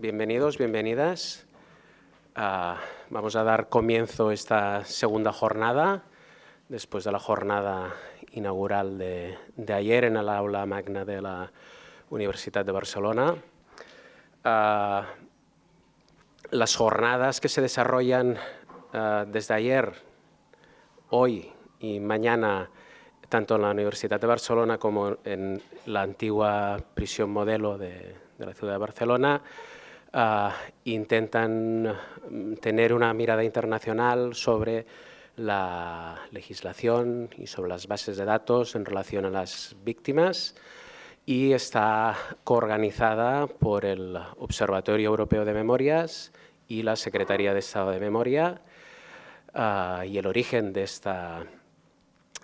bienvenidos, bienvenidas. Ah, vamos a dar comienzo esta segunda jornada, después de la jornada inaugural de, ayer en el aula magna de la Universidad de Barcelona. Ah, las jornadas que se desarrollan ah, desde ayer, hoy y mañana, tanto en la Universidad de Barcelona como en la antigua prisión modelo de, de la ciudad de Barcelona, ah, intentan mm, tener una mirada internacional sobre la legislación y sobre las bases de datos en relación a las víctimas y está coorganizada por el Observatorio Europeo de Memorias y la Secretaría de Estado de Memoria ah, y el origen de, esta,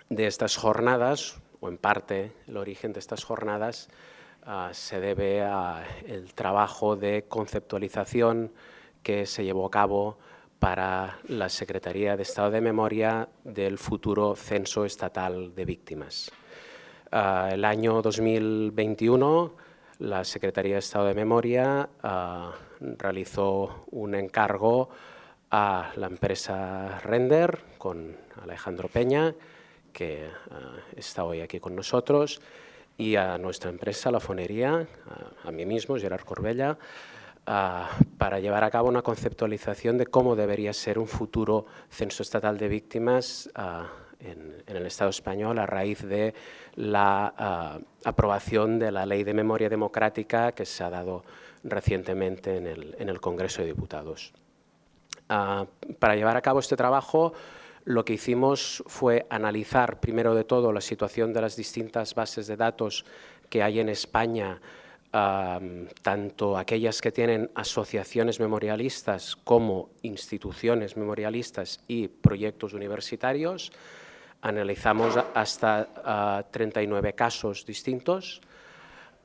de estas jornadas, o en parte el origen de estas jornadas, Ah, se debe al trabajo de conceptualización que se llevó a cabo para la Secretaría de Estado de Memoria del futuro Censo Estatal de Víctimas. Ah, el año 2021 la Secretaría de Estado de Memoria ah, realizó un encargo a la empresa Render con Alejandro Peña, que está hoy aquí con nosotros, y a nuestra empresa, la Fonería, a, mí mismo, Gerard Corbella, para llevar a cabo una conceptualización de cómo debería ser un futuro censo estatal de víctimas en, el Estado español a raíz de la aprobación de la Ley de Memoria Democrática que se ha dado recientemente en el, en el Congreso de Diputados. para llevar a cabo este trabajo, lo que hicimos fue analizar primero de todo la situación de las distintas bases de datos que hay en España, tanto aquellas que tienen asociaciones memorialistas como instituciones memorialistas y proyectos universitarios. Analizamos hasta 39 casos distintos.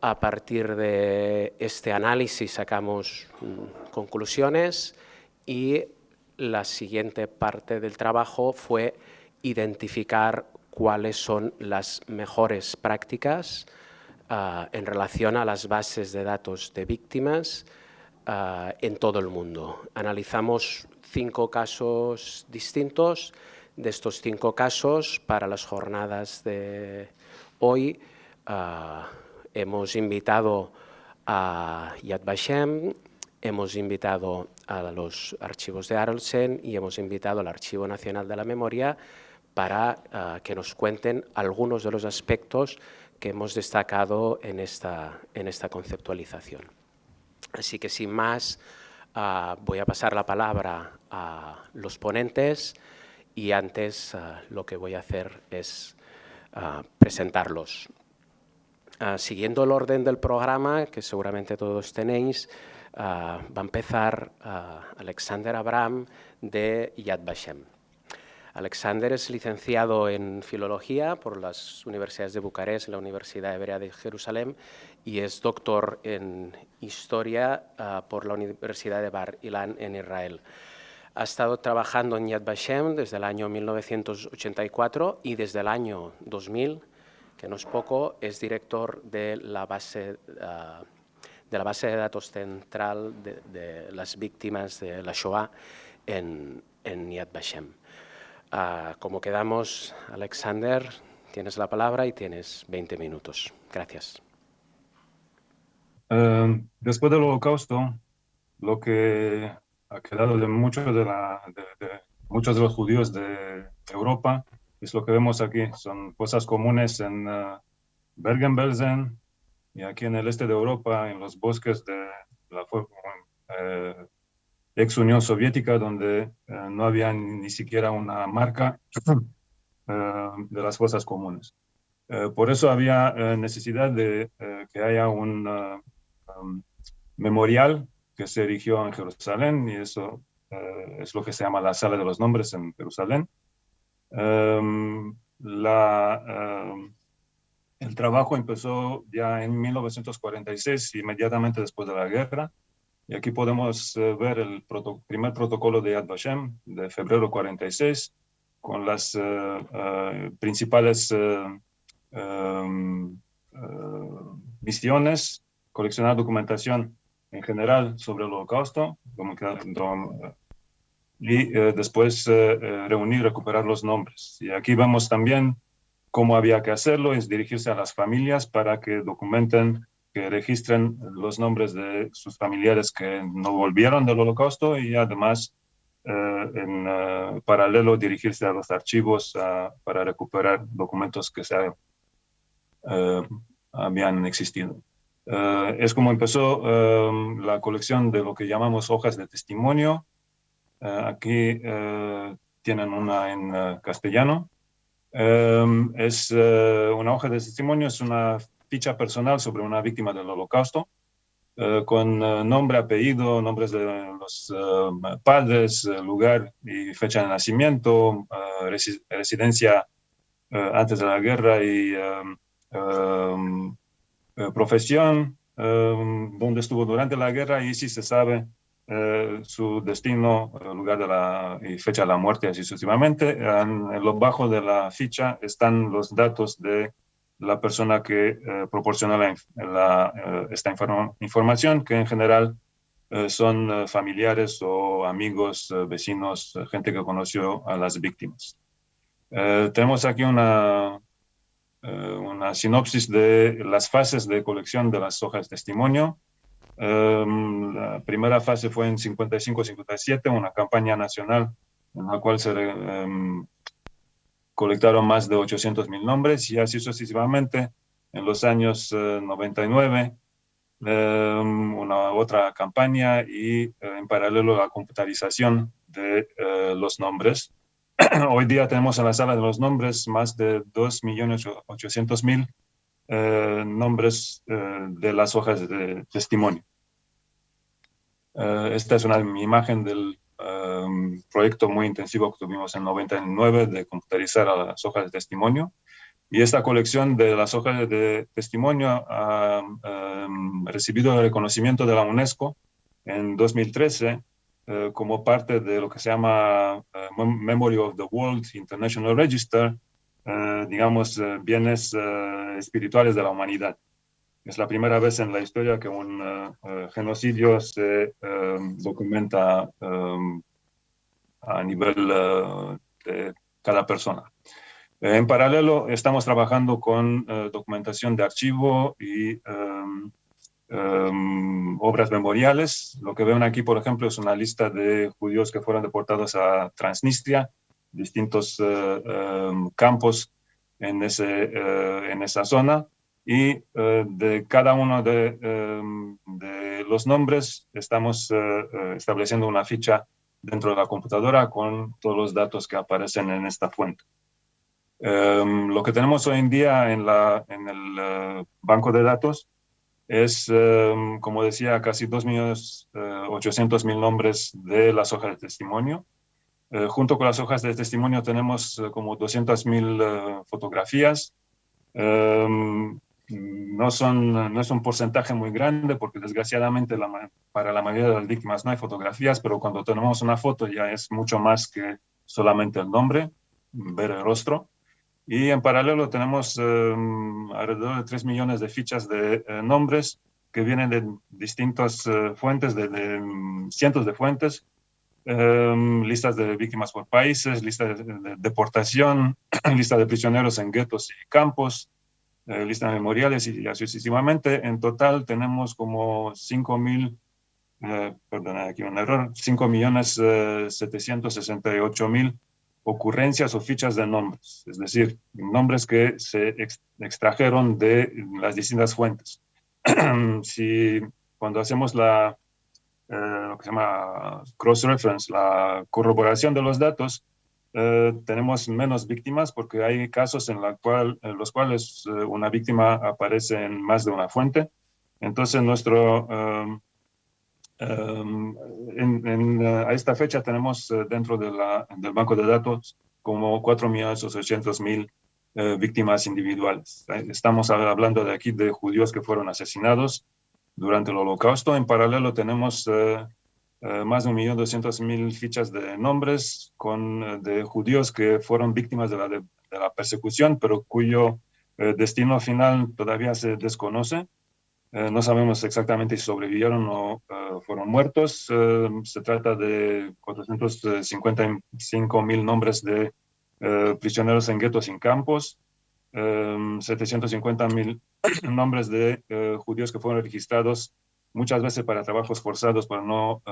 A partir de este análisis sacamos mm, conclusiones y la siguiente parte del trabajo fue identificar cuáles son las mejores prácticas ah, en relación a las bases de datos de víctimas ah, en todo el mundo. Analizamos cinco casos distintos. De estos cinco casos, para las jornadas de hoy, ah, hemos invitado a Yad Vashem, hemos invitado a los archivos de Arlsen y hemos invitado al Archivo Nacional de la Memoria para ah, que nos cuenten algunos de los aspectos que hemos destacado en esta, en esta conceptualización. Así que sin más, ah, voy a pasar la palabra a los ponentes y antes ah, lo que voy a hacer es presentarlos. siguiendo el orden del programa, que seguramente todos tenéis, va a empezar ah, Alexander Abraham de Yad Vashem. Alexander es licenciado en Filología por las universidades de Bucarest y la Universidad Hebrea de Jerusalén y es doctor en Historia ah, por la Universidad de Bar Ilan en Israel. Ha estado trabajando en Yad Vashem desde el año 1984 y desde el año 2000, que no es poco, es director de la base de la base de datos central de, las víctimas de la Shoah en, en Yad Vashem. Ah, como quedamos, Alexander, tienes la palabra y tienes 20 minutos. Gracias. Eh, después del holocausto, lo que ha quedado de, muchos de, muchos de los judíos de Europa es lo que vemos aquí. Son cosas comunes en uh, Bergen-Belsen, y aquí en el este de Europa, en los bosques de la eh, ex Unión Soviética, donde eh, no había ni, siquiera una marca eh, de las fuerzas comunes. por eso había necesidad de que haya un um, memorial que se erigió en Jerusalén, y eso es lo que se llama la Sala de los Nombres en Jerusalén. Um, la el trabajo empezó ya en 1946, inmediatamente después de la guerra. Y aquí podemos eh, ver el primer protocolo de Yad Vashem de febrero 46, con las eh, eh, principales misiones, coleccionar documentación en general sobre el holocausto y después reunir, recuperar los nombres. Y aquí vemos también cómo había que hacerlo, es dirigirse a las familias para que documenten, que registren los nombres de sus familiares que no volvieron del holocausto y además eh, en eh, paralelo dirigirse a los archivos ah, para recuperar documentos que se eh, habían existido. es como empezó la colección de lo que llamamos hojas de testimonio. aquí tienen una en castellano. Es una hoja de testimonio, es una ficha personal sobre una víctima del holocausto eh, con eh, nombre, apellido, nombres de los padres, lugar y fecha de nacimiento, residencia antes de la guerra y profesión, donde estuvo durante la guerra y si se sabe su destino, lugar de la, y fecha de la muerte, así sucesivamente. En, lo bajo de la ficha están los datos de la persona que eh, proporciona la, eh, esta información, que en general eh, son familiares o amigos, vecinos, gente que conoció a las víctimas. tenemos aquí una, una sinopsis de las fases de colección de las hojas de testimonio. Em, la primera fase fue en 55-57, una campaña nacional en la cual se em, colectaron más de 800 mil nombres y así sucesivamente. En los años 99, eh, em, una otra campaña y eh, en paralelo la computarización de eh, los nombres. Hoy día tenemos en la sala de los nombres más de 2.800.000 nombres de las hojas de testimonio. Esta es una imagen del un proyecto muy intensivo que tuvimos en 99 de computarizar a las hojas de testimonio. Y esta colección de las hojas de testimonio ha recibido el reconocimiento de la UNESCO en 2013 eh, como parte de lo que se llama eh, Memory of the World International Register, eh, digamos, bienes espirituales de la humanidad. Es la primera vez en la historia que un genocidio se documenta a nivel eh, de cada persona. Eh, en paralelo, estamos trabajando con eh, documentación de archivo y em, em, obras memoriales. Lo que ven aquí, por ejemplo, es una lista de judíos que fueron deportados a Transnistria, distintos em, campos en, ese, en esa zona. Y de cada uno de, de, los nombres estamos estableciendo una ficha dentro de la computadora con todos los datos que aparecen en esta fuente. Em, lo que tenemos hoy en día en, la, en el eh, banco de datos es, em, como decía, casi 2.800.000 eh, nombres de las hojas de testimonio. Eh, junto con las hojas de testimonio tenemos como 200.000 fotografías, em, no, son, no es un porcentaje muy grande porque desgraciadamente para la mayoría de las víctimas no hay fotografías, pero cuando tenemos una foto ya es mucho más que solamente el nombre, ver el rostro. Y en paralelo tenemos em, alrededor de 3 millones de fichas de eh, nombres que vienen de distintas eh, fuentes, de, em, cientos de fuentes, em, listas de víctimas por países, listas de, de deportación, lista de prisioneros en guetos y campos, listas memoriales y así sucesivamente. En total tenemos como 5 mil, eh, perdón, aquí un error, 5 millones 768 eh, mil ocurrencias o fichas de nombres, es decir, nombres que se extrajeron de las distintas fuentes. si cuando hacemos la, lo que se llama cross-reference, la corroboración de los datos, eh, tenemos menos víctimas porque hay casos en, la cual, en los cuales eh, una víctima aparece en más de una fuente. Entonces, nuestro, um, um, en, uh, a esta fecha tenemos uh, dentro de la, del banco de datos como 4.800.000 uh, víctimas individuales. Estamos hablando de aquí de judíos que fueron asesinados durante el holocausto. En paralelo tenemos eh, más de 1.200.000 fichas de nombres con, eh, de judíos que fueron víctimas de la, de, la persecución, pero cuyo eh, destino final todavía se desconoce. no sabemos exactamente si sobrevivieron o fueron muertos. se trata de 455 mil nombres de prisioneros en guetos en campos, 750 mil nombres de judíos que fueron registrados muchas veces para trabajos forzados, pero no,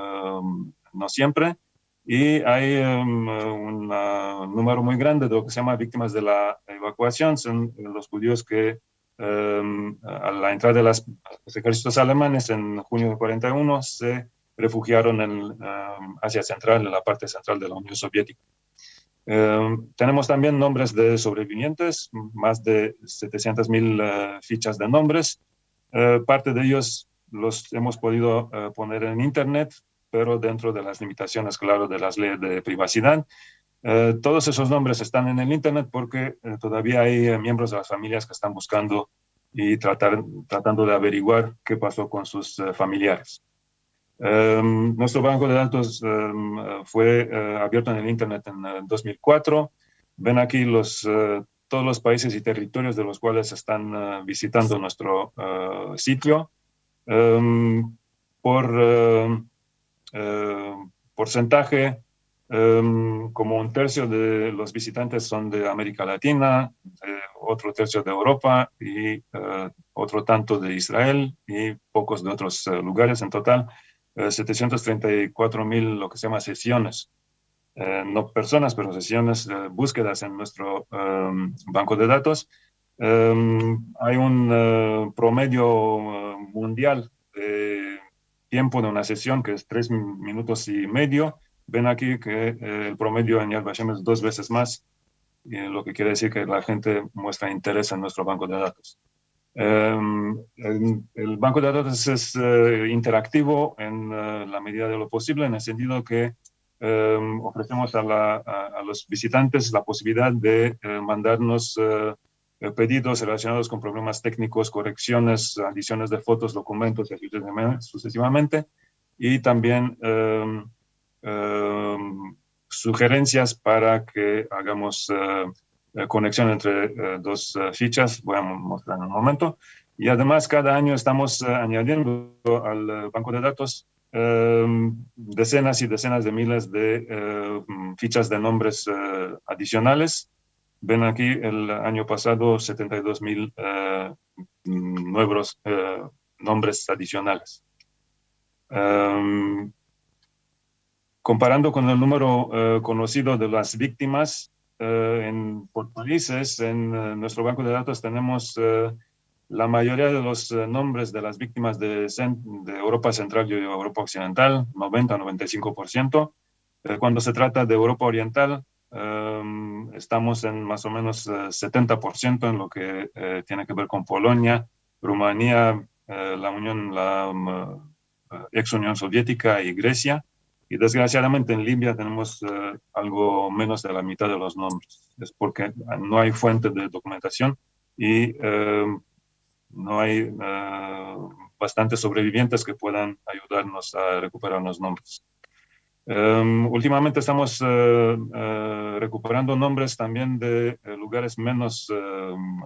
no siempre. Y hay un número muy grande de lo que se llama víctimas de la evacuación, son los judíos que a la entrada de los ejércitos alemanes en junio de 41 se refugiaron en Asia Central, en la parte central de la Unión Soviética. tenemos también nombres de sobrevivientes, más de 700.000 fichas de nombres. parte de ellos los hemos podido eh, poner en Internet, pero dentro de las limitaciones, claro, de las leyes de privacidad. Eh, todos esos nombres están en el Internet porque eh, todavía hay miembros de las familias que están buscando y tratar, tratando de averiguar qué pasó con sus familiares. Em, nuestro banco de datos em, fue abierto en el Internet en 2004. Ven aquí los, todos los países y territorios de los cuales están visitando nuestro sitio. Em, por em, em, porcentaje, como un tercio de los visitantes son de América Latina, otro tercio de Europa y eh, otro tanto de Israel y pocos de otros eh, lugares. En total, 734 eh, mil lo que se llama sesiones. no personas, pero sesiones, búsquedas en nuestro banco de datos. Hay un promedio mundial de tiempo de una sesión, que es tres minutos y medio. Ven aquí que eh, el promedio en Yad Vashem es dos veces más, lo que quiere decir que la gente muestra interés en nuestro banco de datos. Em, el, banco de datos es eh, interactivo en eh, la medida de lo posible, en el sentido que em, ofrecemos a, a, los visitantes la posibilidad de mandarnos eh, pedidos relacionados con problemas técnicos, correcciones, adiciones de fotos, documentos y así sucesivamente. Y también em, em, sugerencias para que hagamos eh, conexión entre eh, dos fichas, voy a mostrar en un momento. Y además cada año estamos añadiendo al banco de datos em, decenas y decenas de miles de fichas de nombres adicionales Ven aquí el año pasado 72 mil eh, nuevos eh, nombres adicionales. Em, comparando con el número eh, conocido de las víctimas en, por países, en nuestro banco de datos tenemos la mayoría de los nombres de las víctimas de, de Europa Central y Europa Occidental, 90-95%. cuando se trata de Europa Oriental, Em, estamos en más o menos 70% eh, en lo que eh, tiene que ver con Polonia, Rumanía, eh, la Unión, la um, ex Unión Soviética y Grecia. Y desgraciadamente en Libia tenemos algo menos de la mitad de los nombres. Es porque no hay fuente de documentación y em, no hay bastantes sobrevivientes que puedan ayudarnos a recuperar los nombres. Em, últimamente estamos eh, recuperando nombres también de eh, lugares menos, em,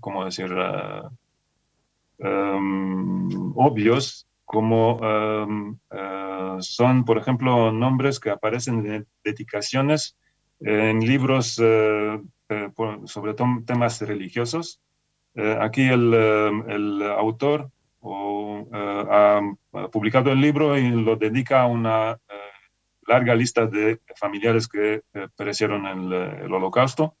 ¿cómo decir?, em, obvios, como son, por ejemplo, nombres que aparecen en dedicaciones en libros sobre temas religiosos. aquí el, el autor ha, publicado el libro y lo dedica a una eh, larga lista de familiares que eh, perecieron en el, holocausto.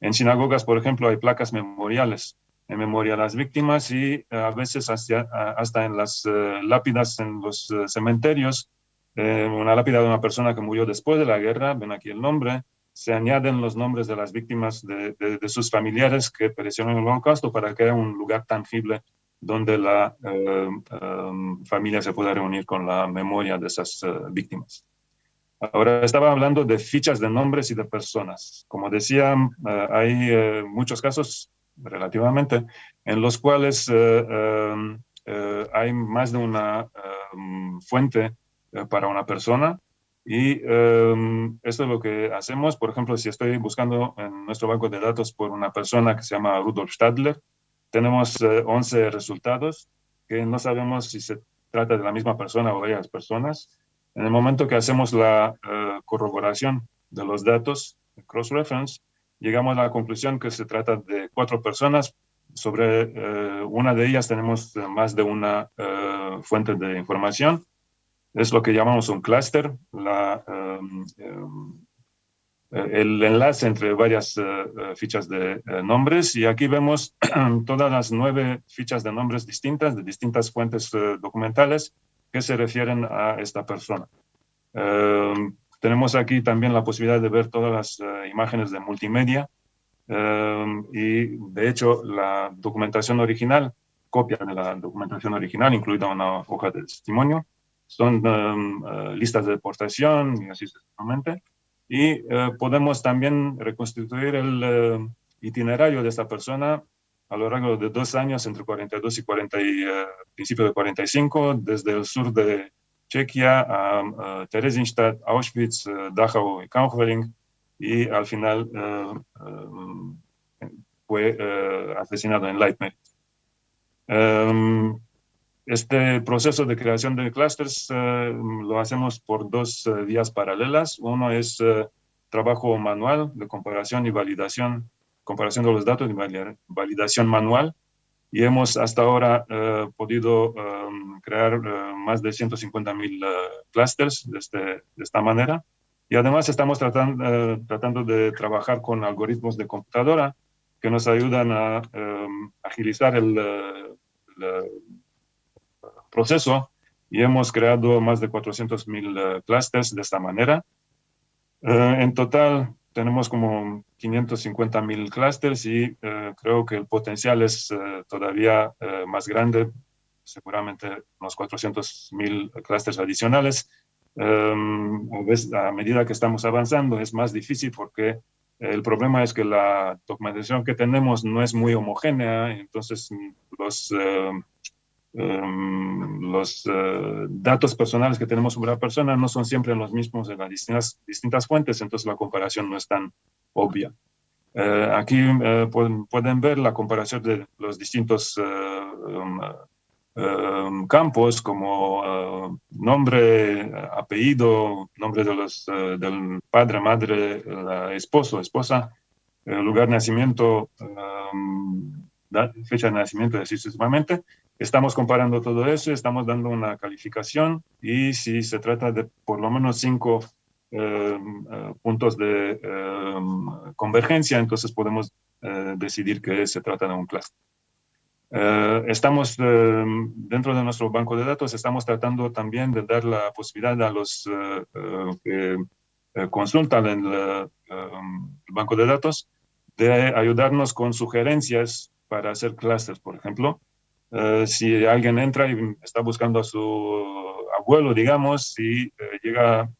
En sinagogas, por ejemplo, hay placas memoriales en memoria a las víctimas y eh, a veces hasta, hasta en las lápidas en los cementerios, una lápida de una persona que murió después de la guerra, ven aquí el nombre, se añaden los nombres de las víctimas de, de sus familiares que perecieron en el holocausto para que haya un lugar tangible donde la eh, em, familia se pueda reunir con la memoria de esas eh, víctimas. Ahora estaba hablando de fichas de nombres y de personas. Como decía, eh, hay muchos casos, relativamente, en los cuales em, hay más de una em, fuente para una persona y esto es lo que hacemos. Por ejemplo, si estoy buscando en nuestro banco de datos por una persona que se llama Rudolf Stadler, tenemos 11 resultados que no sabemos si se trata de la misma persona o varias personas. En el momento que hacemos la corroboración de los datos, cross-reference, llegamos a la conclusión que se trata de cuatro personas. Sobre eh, una de ellas tenemos más de una eh, fuente de información. Es lo que llamamos un clúster, em, em, el enlace entre varias fichas de nombres. Y aquí vemos todas las nueve fichas de nombres distintas, de distintas fuentes documentales que se refieren a esta persona. Em, tenemos aquí también la posibilidad de ver todas las eh, imágenes de multimedia em, y de hecho la documentación original, copia de la documentación original, incluida una hoja de testimonio, son em, eh, listas de deportación y así sucesivamente. Y eh, podemos también reconstituir el itinerario de esta persona a lo largo de dos años, entre 42 y 40 y, principio de 45, desde el sur de Chequia, a Theresienstadt, Auschwitz, eh, Dachau y Kaufering, y al final eh, eh, fue asesinado en Leitmeritz. Em, este proceso de creación de clusters lo hacemos por dos vías paralelas. Uno es trabajo manual de comparación y validación, comparación de los datos y validación manual y hemos hasta ahora eh, podido em, crear eh, más de 150 mil eh, clusters de, este, de, esta manera. Y además estamos tratando, tratando de trabajar con algoritmos de computadora que nos ayudan a em, agilizar el, el, proceso y hemos creado más de 400 mil clusters de esta manera. en total tenemos como 550 mil clústeres y eh, creo que el potencial es eh, todavía eh, más grande, seguramente unos 400 mil clústeres adicionales. Em, a medida que estamos avanzando es más difícil porque el problema es que la documentación que tenemos no es muy homogénea, entonces los Em, los eh, datos personales que tenemos sobre la persona no son siempre los mismos en las distintas, distintas fuentes, entonces la comparación no es tan obvia. Eh, aquí eh, pueden, pueden, ver la comparación de los distintos em, campos como nombre, apellido, nombre de los, del padre, madre, esposo, esposa, lugar de nacimiento, fecha de nacimiento, así sucesivamente, Estamos comparando todo eso, estamos dando una calificación y si se trata de por lo menos cinco eh, eh, puntos de eh, convergencia, entonces podemos decidir que se trata de un clúster. estamos dentro de nuestro banco de datos, estamos tratando también de dar la posibilidad a los que consultan el, el banco de datos de ayudarnos con sugerencias para hacer clusters, por ejemplo, eh, si alguien entra y está buscando a su abuelo, digamos, y eh, llega a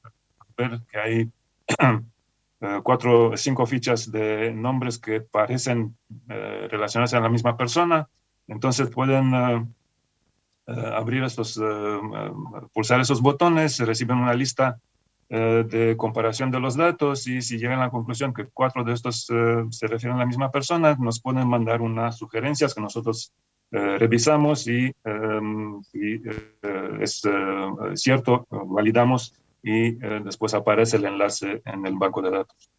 ver que hay eh, cuatro, cinco fichas de nombres que parecen relacionarse a la misma persona, entonces pueden abrir estos, pulsar esos botones, reciben una lista de comparación de los datos y si llegan a la conclusión que cuatro de estos se refieren a la misma persona, nos pueden mandar unas sugerencias que nosotros revisamos y em, eh, es eh, cierto, validamos y después aparece el enlace en el banco de datos.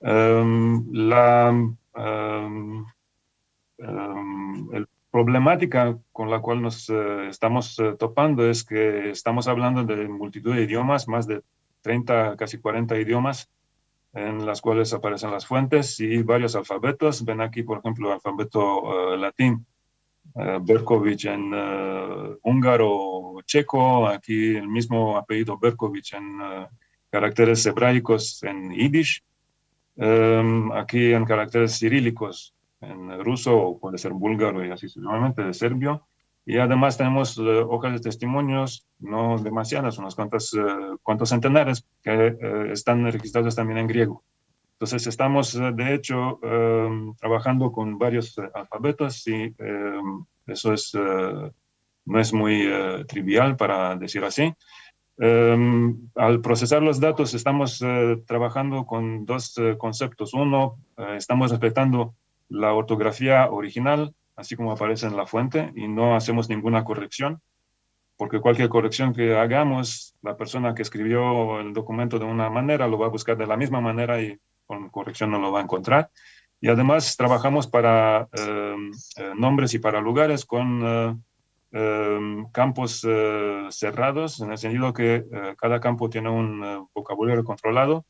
Em, la em, problemática con la cual nos estamos topando es que estamos hablando de multitud de idiomas, más de 30, casi 40 idiomas, en las cuales aparecen las fuentes y varios alfabetos. Ven aquí, por ejemplo, el alfabeto latín eh, Berkovic en eh, húngaro checo, aquí el mismo apellido Berkovic en eh, caracteres hebraicos en yiddish, em, aquí en caracteres cirílicos en ruso o puede ser búlgaro y así sucesivamente de serbio. Y además tenemos hojas de testimonios, no demasiadas, unos cuantos, cuantos centenares que están registrados también en griego. Entonces estamos, eh, de hecho, em, trabajando con varios eh, alfabetos y em, eso es, eh, no es muy trivial para decir así. Em, al procesar los datos estamos trabajando con dos conceptos. Uno, estamos respetando la ortografía original así como aparece en la fuente, y no hacemos ninguna corrección, porque cualquier corrección que hagamos, la persona que escribió el documento de una manera lo va a buscar de la misma manera y con corrección no lo va a encontrar. Y además trabajamos para em, eh, nombres y para lugares con eh, em, campos eh, cerrados, en el sentido que cada campo tiene un vocabulario controlado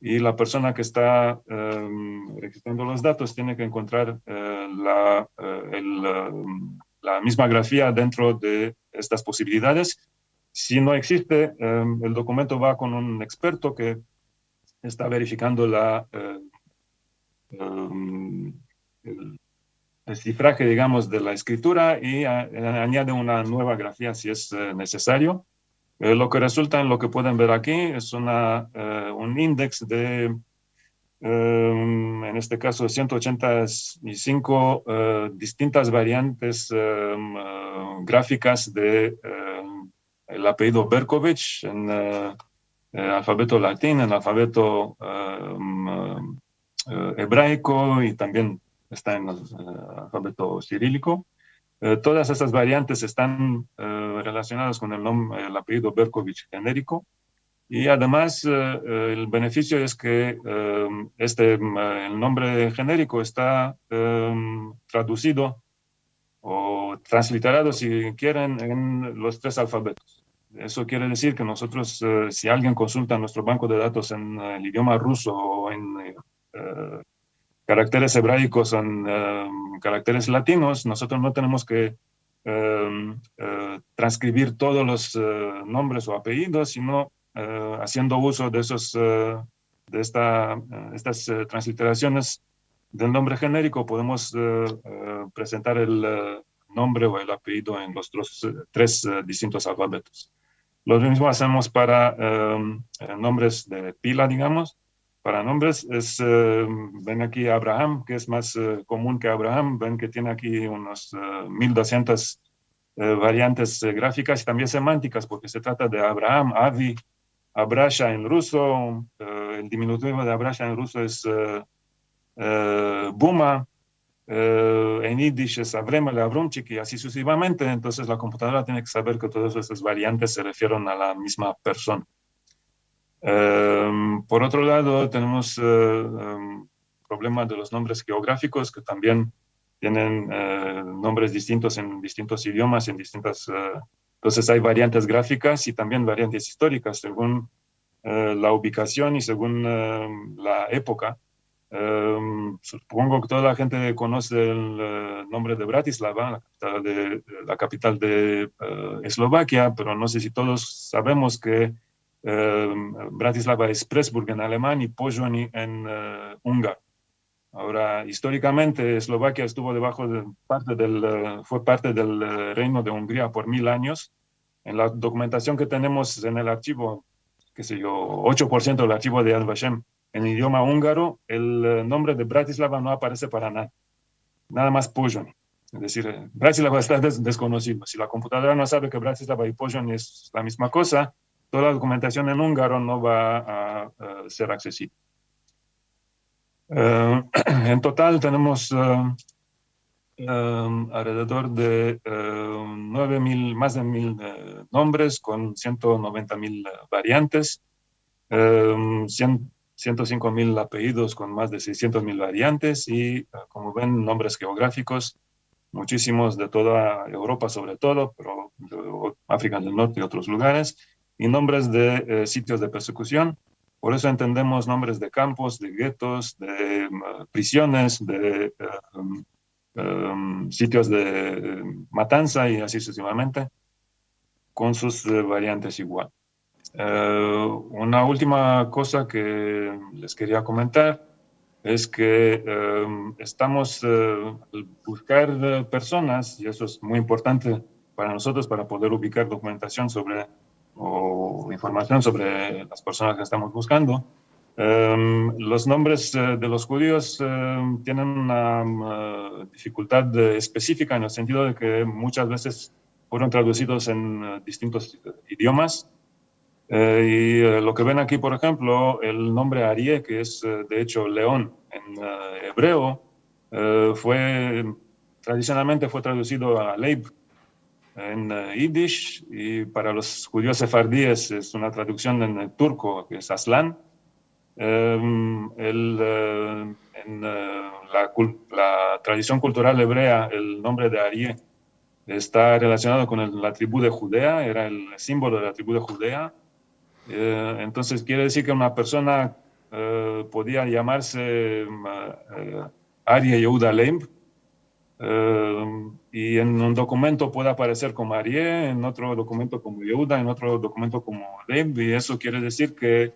y la persona que está em, registrando los datos tiene que encontrar la, la misma grafía dentro de estas posibilidades. Si no existe, el documento va con un experto que está verificando la, Um, el, cifraje, digamos, de la escritura y añade una nueva grafía si es eh, necesario. Eh, lo que resulta en lo que pueden ver aquí es una, eh, un índice de, um, en este caso, 185 distintas variantes um, gráficas de el apellido Berkovich en alfabeto latín, el alfabeto eh, hebraico y también está en el alfabeto cirílico. Eh, todas estas variantes están eh, relacionadas con el, nombre, el apellido Berkovich genérico. Y además, el beneficio es que este, el nombre genérico está traducido o transliterado, si quieren, en los tres alfabetos. Eso quiere decir que nosotros, si alguien consulta nuestro banco de datos en el idioma ruso o en eh, caracteres hebraicos son eh, caracteres latinos, nosotros no tenemos que eh, transcribir todos los nombres o apellidos, sino haciendo uso de, esos, de esta, estas transliteraciones del nombre genérico, podemos presentar el nombre o el apellido en los tres, tres distintos alfabetos. Lo mismo hacemos para nombres de pila, digamos, para nombres es, eh, ven aquí Abraham, que es más eh, común que Abraham, ven que tiene aquí unos 1200 eh, variantes gráficas y también semánticas, porque se trata de Abraham, Avi, Abrasha en ruso, el diminutivo de Abrasha en ruso es Buma, en Yiddish es Avremel, Avrumchik y así sucesivamente, entonces la computadora tiene que saber que todas esas variantes se refieren a la misma persona. Em, por otro lado, tenemos el eh, em, problema de los nombres geográficos que también tienen eh, nombres distintos en distintos idiomas, en distintas... Eh, entonces hay variantes gráficas y también variantes históricas según la ubicación y según la época. Em, supongo que toda la gente conoce el nombre de Bratislava, la capital de, la capital de Eslovaquia, pero no sé si todos sabemos que Em, Bratislava es Presburg en alemán y Pozsony en uh, húngaro. Ahora, históricamente, Eslovaquia estuvo debajo de parte del, fue parte del reino de Hungría por mil años. En la documentación que tenemos en el archivo, qué sé yo, 8% del archivo de Yad Vashem, en idioma húngaro, el nombre de Bratislava no aparece para nada. Nada más Pozsony. Es decir, Bratislava está desconocido. Si la computadora no sabe que Bratislava y Pozsony es la misma cosa, toda la documentación en húngaro no va a, ser accesible. Eh, en total tenemos eh, eh, alrededor de 9.000, más de mil nombres con 190.000 variantes, 105.000 apellidos con más de 600.000 variantes y, como ven, nombres geográficos, muchísimos de toda Europa sobre todo, pero de África del Norte y otros lugares, y nombres de eh, sitios de persecución. Por eso entendemos nombres de campos, de guetos, de mm, prisiones, de em, em, sitios de matanza y así sucesivamente, con sus eh, variantes igual. Eh, una última cosa que les quería comentar es que em, estamos buscar personas, y eso es muy importante para nosotros para poder ubicar documentación sobre o información sobre las personas que estamos buscando. Los nombres eh, de los judíos tienen una eh, dificultad específica en el sentido de que muchas veces fueron traducidos en eh, distintos idiomas. Y lo que ven aquí, por ejemplo, el nombre Arié, que es de hecho león en hebreo, fue tradicionalmente fue traducido a Leib en Yiddish y para los judíos sefardíes es una traducción en turco, que es Aslan. Em, el, en la, la, tradición cultural hebrea, el nombre de Arié está relacionado con la tribu de Judea, era el símbolo de la tribu de Judea. Eh, entonces quiere decir que una persona eh, podía llamarse uh, Arie Yehuda Leib, y en un documento puede aparecer como Arie, en otro documento como Yehuda, en otro documento como Leib, y eso quiere decir que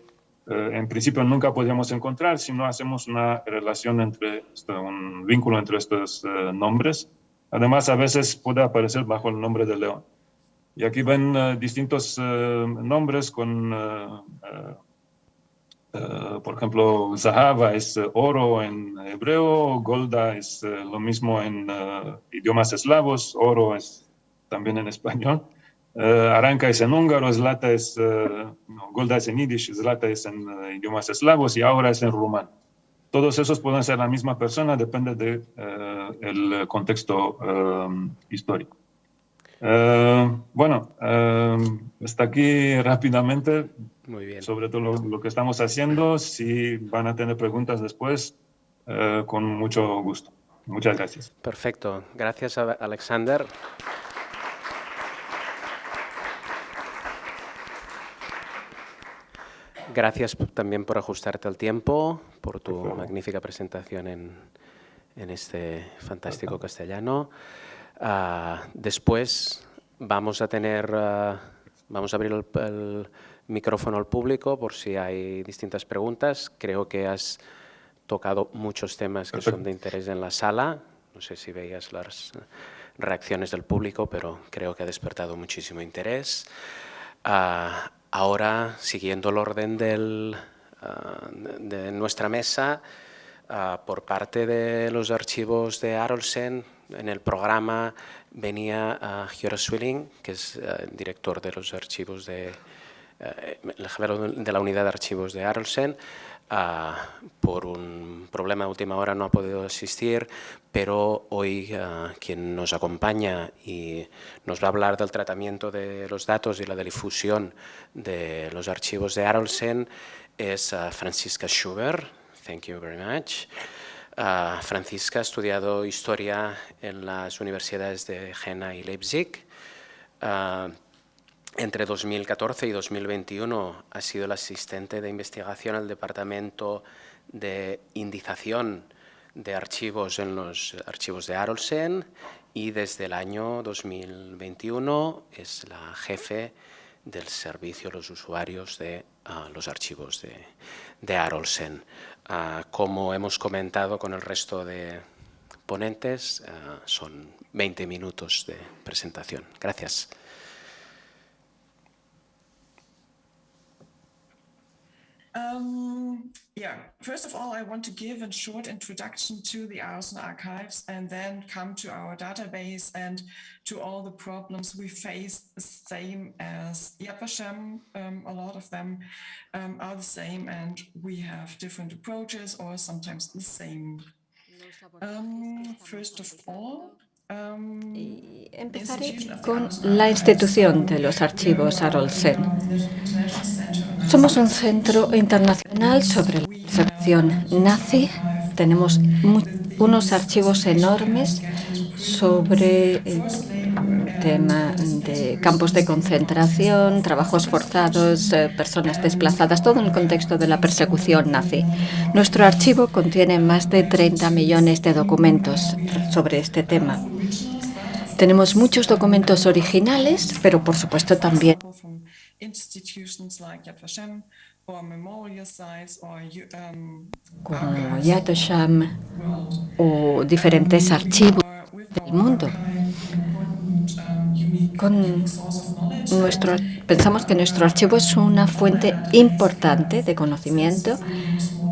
en principio nunca podríamos encontrar si no hacemos una relación entre, un vínculo entre estos nombres. Además, a veces puede aparecer bajo el nombre de León. Y aquí ven uh, distintos uh, nombres con, uh, por ejemplo, Zahava es oro en hebreo, Golda es lo mismo en idiomas eslavos, oro es también en español. Aranca es en húngaro, Zlata es, Golda es en yiddish, Zlata es en idiomas eslavos y ahora es en rumano. Todos esos pueden ser la misma persona, depende del de, contexto histórico. Uh, bueno, uh, hasta aquí rápidamente. Muy bien. Sobre todo lo, lo, que estamos haciendo. Si van a tener preguntas después, uh, con mucho gusto. Muchas gracias. Perfecto. Gracias, Alexander. Gracias también por ajustarte al tiempo, por tu magnífica presentación en, en este fantástico castellano. Uh, después vamos a tener, uh, vamos a abrir el, el, micrófono al público por si hay distintas preguntas. Creo que has tocado muchos temas que son de interés en la sala. No sé si veías las reacciones del público, pero creo que ha despertado muchísimo interés. Uh, ahora, siguiendo el orden del, de nuestra mesa, por parte de los archivos de Arolsen, en el programa venía uh, Giora Swilling, que es uh, director de los archivos de, uh, de la unidad de archivos de Arlsen. por un problema de última hora no ha podido asistir, pero hoy quien nos acompaña y nos va a hablar del tratamiento de los datos y la difusión de los archivos de Arlsen es Francisca Schubert. Thank you very much. Uh, Francisca ha estudiado historia en las universidades de Jena y Leipzig. Uh, entre 2014 y 2021 ha sido el asistente de investigación al Departamento de Indización de Archivos en los archivos de Arolsen y desde el año 2021 es la jefe del servicio a los usuarios de uh, los archivos de, de Arolsen. Como hemos comentado con el resto de ponentes, uh, son 20 minutos de presentación. Gracias. Um, yeah, first of all, I want to give a short introduction to the Arsen archives and then come to our database and to all the problems we face, the same as Yad Vashem. Um, a lot of them um, are the same and we have different approaches or sometimes the same. Um, first of all, empezaré con la institución de los archivos Arolsen. Somos un centro internacional sobre la percepción nazi. Tenemos unos archivos enormes sobre tema de campos de concentración, trabajos forzados, eh, personas desplazadas, todo en el contexto de la persecución nazi. Nuestro archivo contiene más de 30 millones de documentos sobre este tema. Tenemos muchos documentos originales, pero por supuesto también um, como Yad Vashem o diferentes archivos del mundo. Con nuestro, pensamos que nuestro archivo es una fuente importante de conocimiento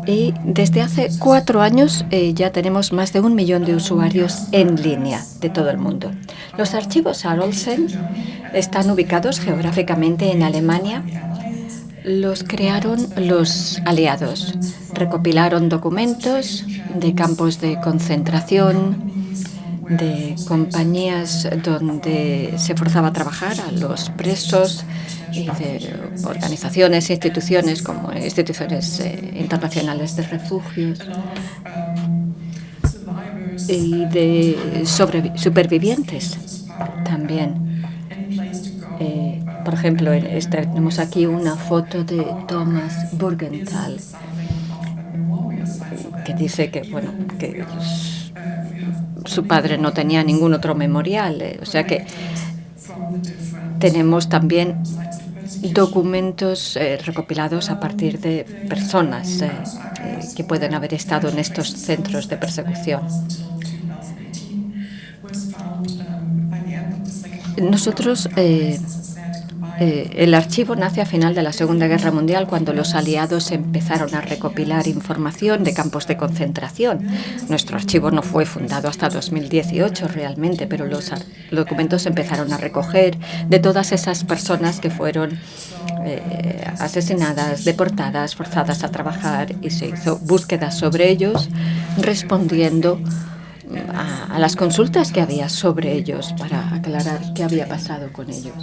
y desde hace cuatro años eh, ya tenemos más de un millón de usuarios en línea de todo el mundo. Los archivos Arolsen están ubicados geográficamente en Alemania. Los crearon los aliados. Recopilaron documentos de campos de concentración, de compañías donde se forzaba a trabajar a los presos y de organizaciones e instituciones como instituciones eh, internacionales de refugios y de supervivientes también. Eh, por ejemplo, este, tenemos aquí una foto de Thomas Burgenthal que dice que, bueno, que su padre no tenía ningún otro memorial. Eh, o sea que tenemos también documentos eh, recopilados a partir de personas eh, que pueden haber estado en estos centros de persecución. Nosotros el archivo nace a final de la Segunda Guerra Mundial cuando los aliados empezaron a recopilar información de campos de concentración. Nuestro archivo no fue fundado hasta 2018 realmente, pero los documentos empezaron a recoger de todas esas personas que fueron eh, asesinadas, deportadas, forzadas a trabajar y se hizo búsquedas sobre ellos respondiendo a, las consultas que había sobre ellos para aclarar qué había pasado con ellos.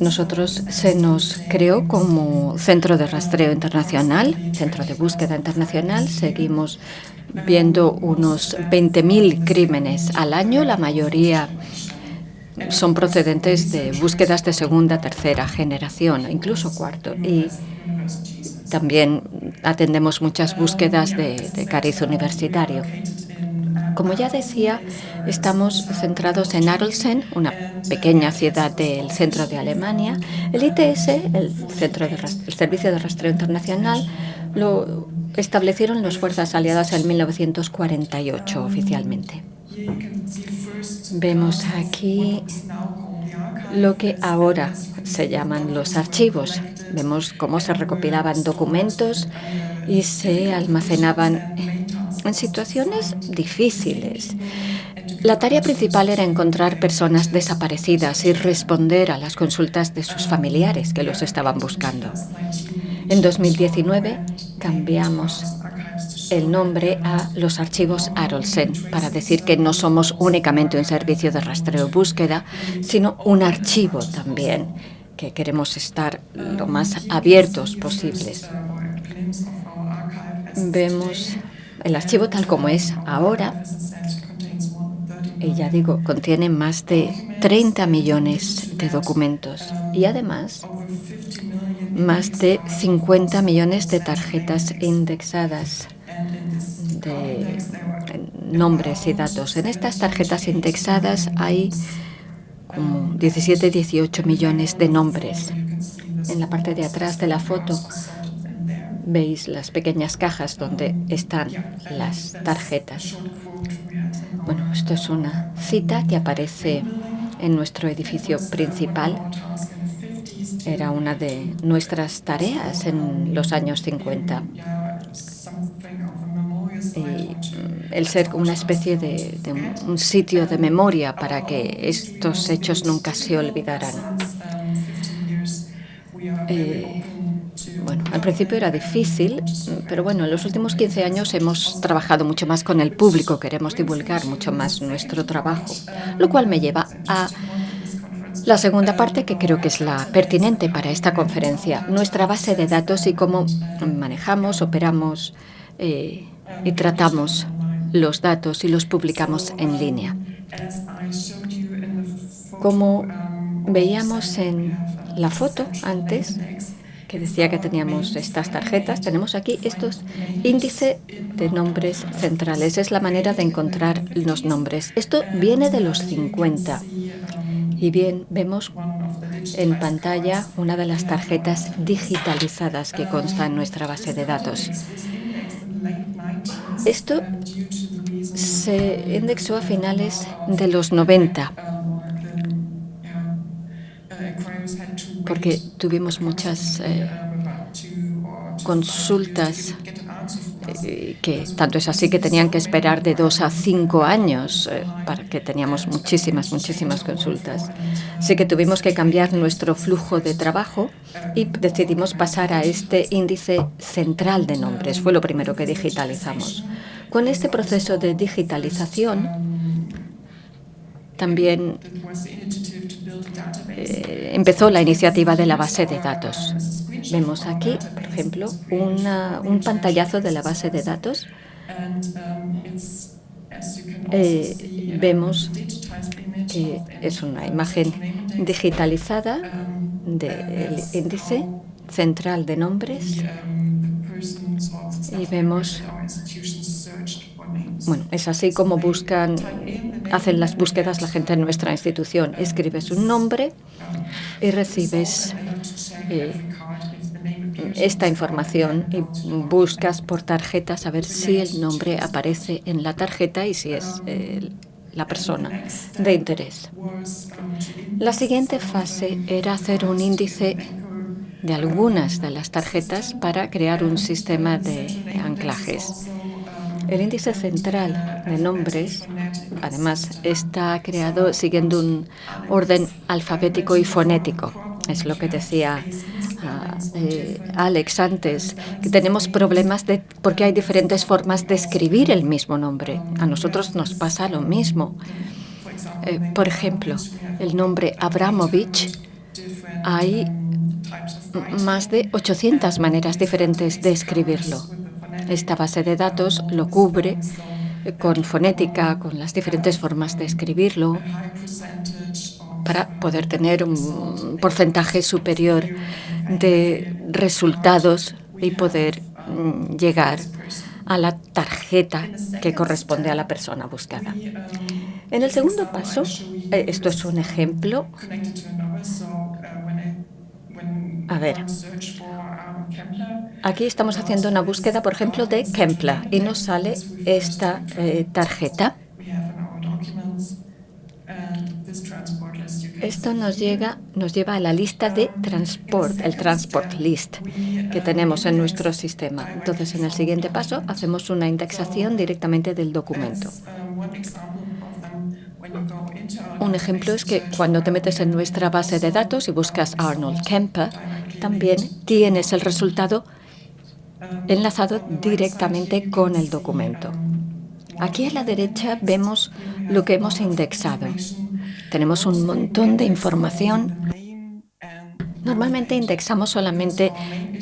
Nosotros se nos creó como centro de rastreo internacional, centro de búsqueda internacional. Seguimos viendo unos 20.000 crímenes al año, la mayoría son procedentes de búsquedas de segunda, tercera generación, incluso cuarto. También atendemos muchas búsquedas de, cariz universitario. Como ya decía, estamos centrados en Arlsen, una pequeña ciudad del centro de Alemania. El ITS, el, centro de el Servicio de Rastreo Internacional, lo establecieron las fuerzas aliadas en 1948 oficialmente. Vemos aquí lo que ahora se llaman los archivos. Vemos cómo se recopilaban documentos y se almacenaban en situaciones difíciles. La tarea principal era encontrar personas desaparecidas y responder a las consultas de sus familiares que los estaban buscando. En 2019 cambiamos el nombre a los archivos Arolsen para decir que no somos únicamente un servicio de rastreo y búsqueda, sino un archivo también, que queremos estar lo más abiertos posibles. Vemos el archivo tal como es ahora, y ya digo, contiene más de 30 millones de documentos y además más de 50 millones de tarjetas indexadas de nombres y datos. En estas tarjetas indexadas hay 17, 18 millones de nombres. En la parte de atrás de la foto veis las pequeñas cajas donde están las tarjetas. Bueno, esto es una cita que aparece en nuestro edificio principal. Era una de nuestras tareas en los años 50 el ser una especie de, un sitio de memoria para que estos hechos nunca se olvidaran. Eh, bueno, al principio era difícil, pero bueno, en los últimos 15 años hemos trabajado mucho más con el público, queremos divulgar mucho más nuestro trabajo, lo cual me lleva a la segunda parte que creo que es la pertinente para esta conferencia, nuestra base de datos y cómo manejamos, operamos eh, y tratamos los datos y los publicamos en línea. Como veíamos en la foto antes, que decía que teníamos estas tarjetas, tenemos aquí estos índices de nombres centrales. Es la manera de encontrar los nombres. Esto viene de los 50. Y bien, vemos en pantalla una de las tarjetas digitalizadas que consta en nuestra base de datos. Esto se indexó a finales de los 90, porque tuvimos muchas eh, consultas eh, que tanto es así que tenían que esperar de dos a cinco años eh, para que teníamos muchísimas, muchísimas consultas. Así que tuvimos que cambiar nuestro flujo de trabajo y decidimos pasar a este índice central de nombres. Fue lo primero que digitalizamos. Con este proceso de digitalización, también eh, empezó la iniciativa de la base de datos. Vemos aquí, por ejemplo, un pantallazo de la base de datos. Eh, vemos que es una imagen digitalizada del índice central de nombres y vemos, bueno, es así como buscan, hacen las búsquedas la gente en nuestra institución. Escribes un nombre y recibes eh, esta información y buscas por tarjetas a ver si el nombre aparece en la tarjeta y si es eh, la persona de interés. La siguiente fase era hacer un índice de algunas de las tarjetas para crear un sistema de anclajes. El índice central de nombres, además, está creado siguiendo un orden alfabético y fonético. Es lo que decía ah, eh, Alex antes, que tenemos problemas de, porque hay diferentes formas de escribir el mismo nombre. A nosotros nos pasa lo mismo. Eh, por ejemplo, el nombre Abramovich, hay más de 800 maneras diferentes de escribirlo. Esta base de datos lo cubre con fonética, con las diferentes formas de escribirlo, para poder tener un porcentaje superior de resultados y poder mm, llegar a la tarjeta que corresponde a la persona buscada. En el segundo paso, eh, esto es un ejemplo a ver, aquí estamos haciendo una búsqueda, por ejemplo, de Kempler y nos sale esta eh, tarjeta. Esto nos, llega, nos lleva a la lista de transport, el transport list que tenemos en nuestro sistema. Entonces, en el siguiente paso, hacemos una indexación directamente del documento. Un ejemplo es que cuando te metes en nuestra base de datos y buscas Arnold Kemper, también tienes el resultado enlazado directamente con el documento. Aquí a la derecha vemos lo que hemos indexado. Tenemos un montón de información. Normalmente indexamos solamente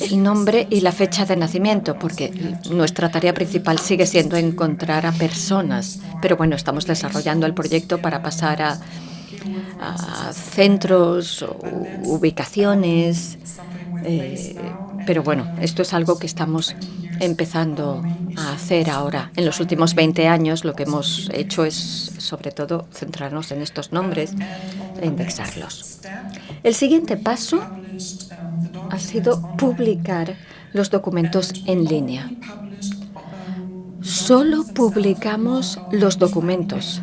el nombre y la fecha de nacimiento, porque nuestra tarea principal sigue siendo encontrar a personas. Pero bueno, estamos desarrollando el proyecto para pasar a, a centros, ubicaciones, eh, pero bueno, esto es algo que estamos empezando a hacer ahora. En los últimos 20 años lo que hemos hecho es, sobre todo, centrarnos en estos nombres e indexarlos. El siguiente paso ha sido publicar los documentos en línea. Solo publicamos los documentos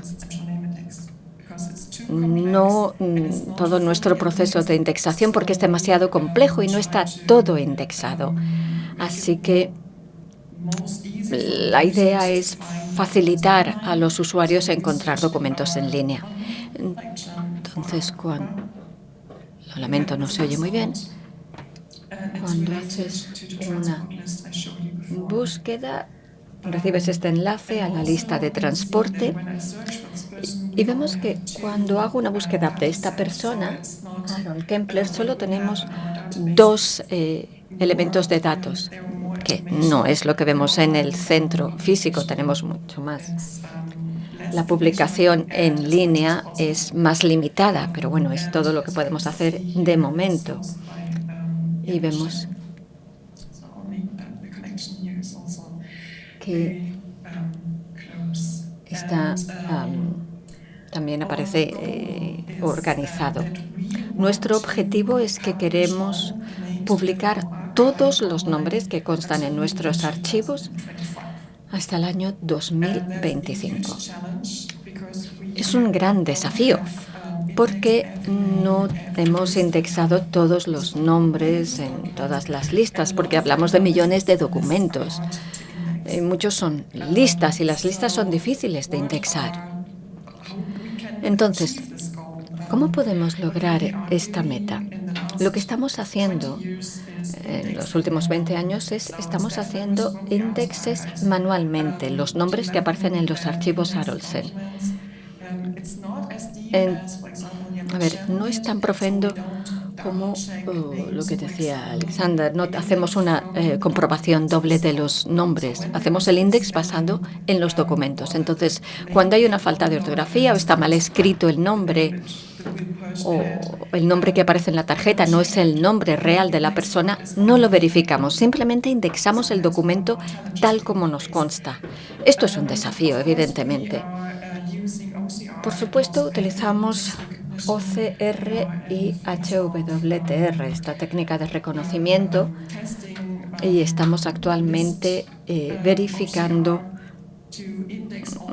no mm, todo nuestro proceso de indexación porque es demasiado complejo y no está todo indexado. Así que la idea es facilitar a los usuarios encontrar documentos en línea. Entonces, cuando, lo lamento, no se oye muy bien, cuando haces una búsqueda, recibes este enlace a la lista de transporte y vemos que cuando hago una búsqueda de esta persona, Aaron Kempler, solo tenemos dos eh, elementos de datos, que no es lo que vemos en el centro físico, tenemos mucho más. La publicación en línea es más limitada, pero bueno, es todo lo que podemos hacer de momento. Y vemos que está también aparece eh, organizado. Nuestro objetivo es que queremos publicar todos los nombres que constan en nuestros archivos hasta el año 2025. Es un gran desafío porque no hemos indexado todos los nombres en todas las listas, porque hablamos de millones de documentos. Eh, muchos son listas y las listas son difíciles de indexar. Entonces, ¿cómo podemos lograr esta meta? Lo que estamos haciendo en los últimos 20 años es estamos haciendo índices manualmente, los nombres que aparecen en los archivos Arolsen. a ver, no es tan profundo como oh, lo que decía Alexander, no hacemos una eh, comprobación doble de los nombres, hacemos el índice basando en los documentos. Entonces, cuando hay una falta de ortografía o está mal escrito el nombre o el nombre que aparece en la tarjeta no es el nombre real de la persona, no lo verificamos, simplemente indexamos el documento tal como nos consta. Esto es un desafío, evidentemente. Por supuesto, utilizamos OCR y HWTR, esta técnica de reconocimiento, y estamos actualmente eh, verificando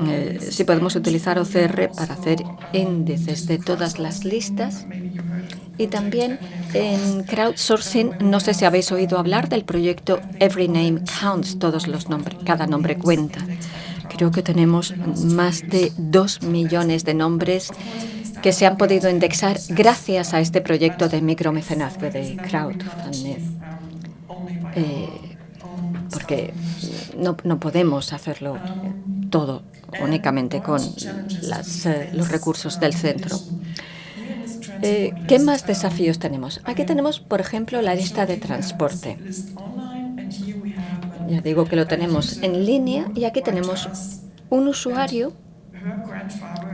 eh, si podemos utilizar OCR para hacer índices de todas las listas. Y también en crowdsourcing, no sé si habéis oído hablar del proyecto Every Name Counts, todos los nombres, cada nombre cuenta. Creo que tenemos más de dos millones de nombres que se han podido indexar gracias a este proyecto de micromecenazgo de crowdfunding. Eh, porque no, podemos hacerlo todo únicamente con eh, los recursos del centro. Eh, ¿Qué más desafíos tenemos? Aquí tenemos, por ejemplo, la lista de transporte. Ya digo que lo tenemos en línea y aquí tenemos un usuario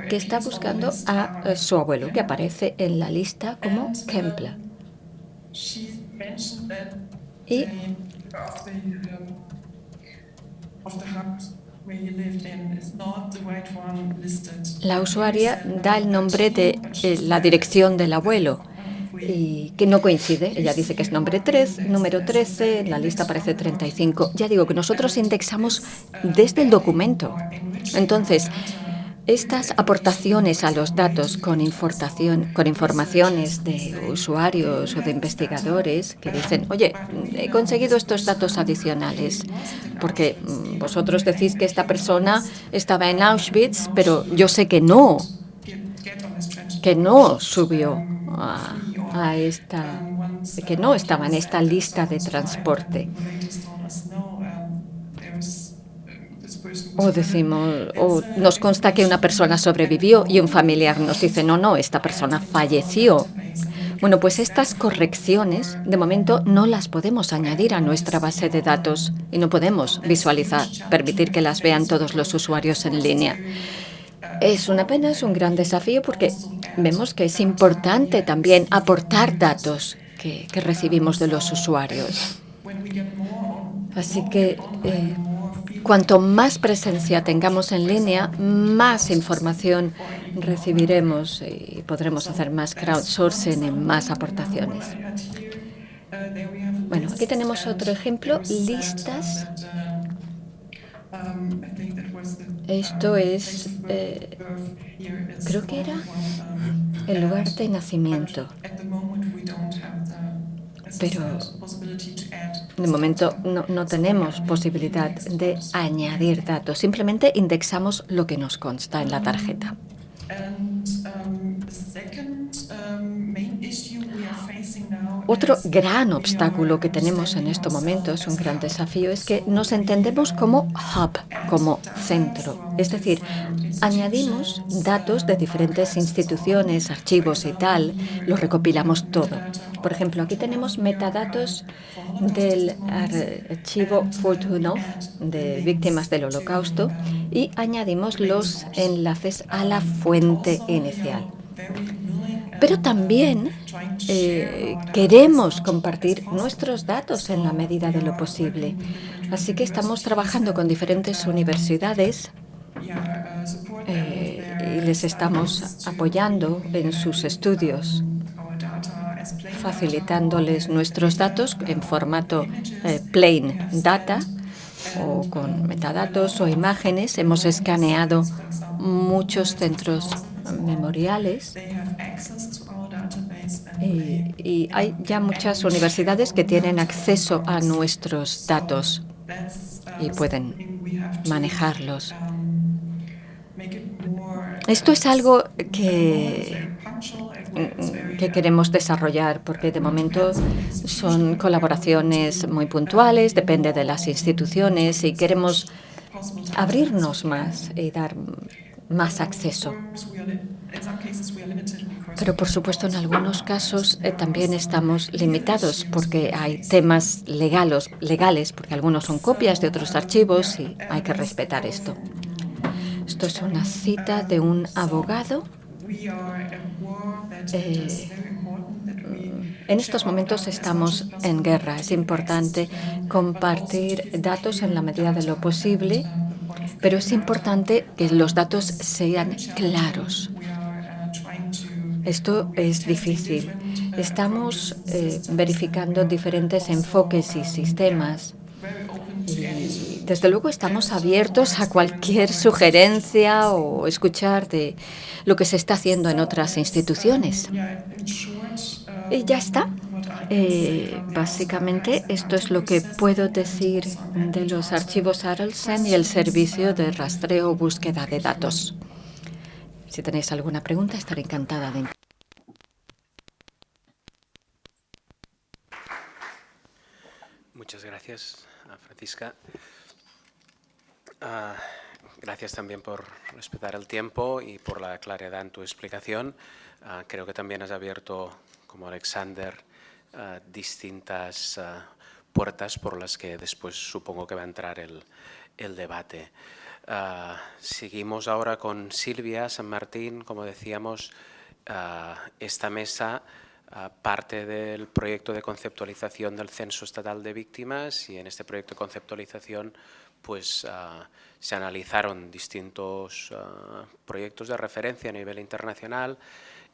que está buscando a eh, su abuelo, que aparece en la lista como Kempler. Y la usuaria da el nombre de eh, la dirección del abuelo y que no coincide. Ella dice que es nombre 3, número 13, en la lista aparece 35. Ya digo que nosotros indexamos desde el documento. Entonces, estas aportaciones a los datos con, información, con informaciones de usuarios o de investigadores que dicen, oye, he conseguido estos datos adicionales, porque mm, vosotros decís que esta persona estaba en Auschwitz, pero yo sé que no, que no subió a, a esta, que no estaba en esta lista de transporte. O decimos, o nos consta que una persona sobrevivió y un familiar nos dice, no, no, esta persona falleció. Bueno, pues estas correcciones, de momento, no las podemos añadir a nuestra base de datos y no podemos visualizar, permitir que las vean todos los usuarios en línea. Es una pena, es un gran desafío porque vemos que es importante también aportar datos que, recibimos de los usuarios. Así que eh, Cuanto más presencia tengamos en línea, más información recibiremos y podremos hacer más crowdsourcing y más aportaciones. Bueno, aquí tenemos otro ejemplo, listas. Esto es, eh, creo que era el lugar de nacimiento, pero de momento no, tenemos posibilidad de añadir datos, simplemente indexamos lo que nos consta en la tarjeta. Otro gran obstáculo que tenemos en estos momentos, un gran desafío, es que nos entendemos como hub, como centro. Es decir, añadimos datos de diferentes instituciones, archivos y tal, los recopilamos todo. Por ejemplo, aquí tenemos metadatos del archivo Fortunov de víctimas del holocausto y añadimos los enlaces a la fuente inicial. Pero también eh, queremos compartir nuestros datos en la medida de lo posible. Así que estamos trabajando con diferentes universidades eh, y les estamos apoyando en sus estudios, facilitándoles nuestros datos en formato eh, plain data o con metadatos o imágenes. Hemos escaneado muchos centros memoriales. Y, hay ya muchas universidades que tienen acceso a nuestros datos y pueden manejarlos. Esto es algo que que queremos desarrollar, porque de momento son colaboraciones muy puntuales, depende de las instituciones y queremos abrirnos más y dar más acceso. Pero, por supuesto, en algunos casos eh, también estamos limitados porque hay temas legales, legales, porque algunos son copias de otros archivos y hay que respetar esto. Esto es una cita de un abogado. Eh, en estos momentos estamos en guerra. Es importante compartir datos en la medida de lo posible, pero es importante que los datos sean claros. Esto es difícil. Estamos eh, verificando diferentes enfoques y sistemas. Y desde luego estamos abiertos a cualquier sugerencia o escuchar de lo que se está haciendo en otras instituciones. Y ya está. Eh, básicamente, esto es lo que puedo decir de los archivos Arlsen y el servicio de rastreo o búsqueda de datos. Si tenéis alguna pregunta, estaré encantada de... Muchas gracias, Francisca. Uh, gracias también por respetar el tiempo y por la claridad en tu explicación. Uh, creo que también has abierto, como Alexander, uh, distintas puertas por las que después supongo que va a entrar el, el debate. Uh, seguimos ahora con Silvia San Martín, como decíamos, uh, esta mesa uh, parte del proyecto de conceptualización del Censo Estatal de Víctimas y en este proyecto de conceptualización pues, se analizaron distintos proyectos de referencia a nivel internacional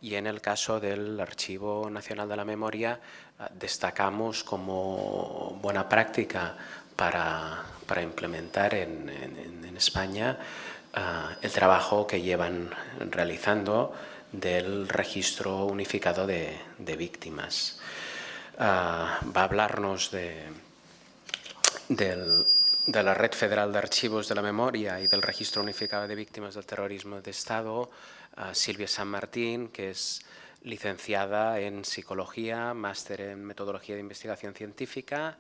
y en el caso del Archivo Nacional de la Memoria destacamos como buena práctica para, implementar en, España uh, el trabajo que llevan realizando del registro unificado de, víctimas. Uh, va a hablarnos de la Red Federal de Archivos de la Memoria y del Registro Unificado de Víctimas del Terrorismo de Estado, uh, Silvia San Martín, que es licenciada en Psicología, máster en Metodología de Investigación Científica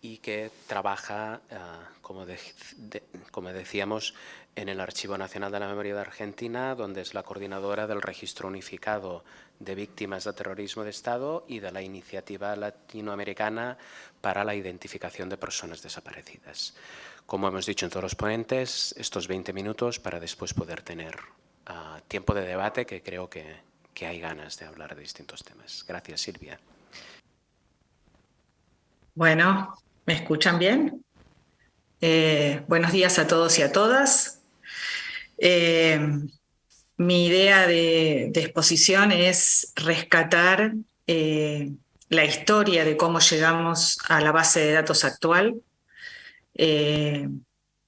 y que trabaja, uh, como, de, de, como, decíamos, en el Archivo Nacional de la Memoria de Argentina, donde es la coordinadora del Registro Unificado de Víctimas de Terrorismo de Estado y de la Iniciativa Latinoamericana para la Identificación de Personas Desaparecidas. Como hemos dicho en todos los ponentes, estos 20 minutos para después poder tener tiempo de debate, que creo que, que hay ganas de hablar de distintos temas. Gracias, Silvia. Bueno, ¿Me escuchan bien? Eh, buenos días a todos y a todas. Eh, mi idea de, exposición es rescatar eh, la historia de cómo llegamos a la base de datos actual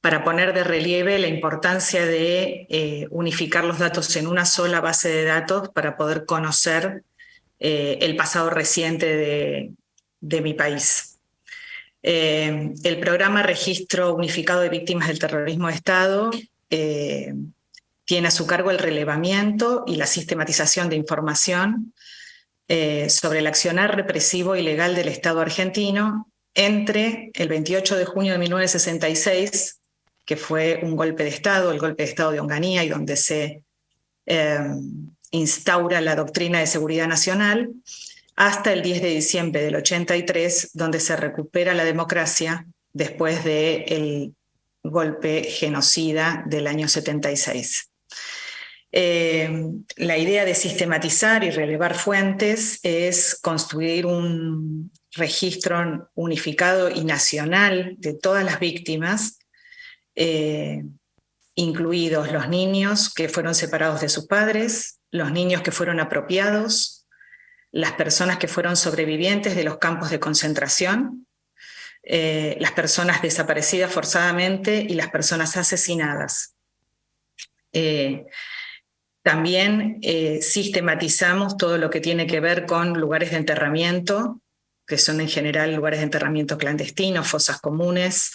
para poner de relieve la importancia de eh, unificar los datos en una sola base de datos para poder conocer el pasado reciente de, mi país. Eh, el programa Registro Unificado de Víctimas del Terrorismo de Estado eh, tiene a su cargo el relevamiento y la sistematización de información eh, sobre el accionar represivo y legal del Estado argentino entre el 28 de junio de 1966, que fue un golpe de Estado, el golpe de Estado de Onganía, y donde se eh, instaura la doctrina de seguridad nacional, hasta el 10 de diciembre del 83, donde se recupera la democracia después del golpe genocida del año 76. Eh, la idea de sistematizar y relevar fuentes es construir un registro unificado y nacional de todas las víctimas, eh, incluidos los niños que fueron separados de sus padres, los niños que fueron apropiados, las personas que fueron sobrevivientes de los campos de concentración, eh, las personas desaparecidas forzadamente y las personas asesinadas. Eh, también sistematizamos todo lo que tiene que ver con lugares de enterramiento, que son en general lugares de enterramiento clandestinos, fosas comunes,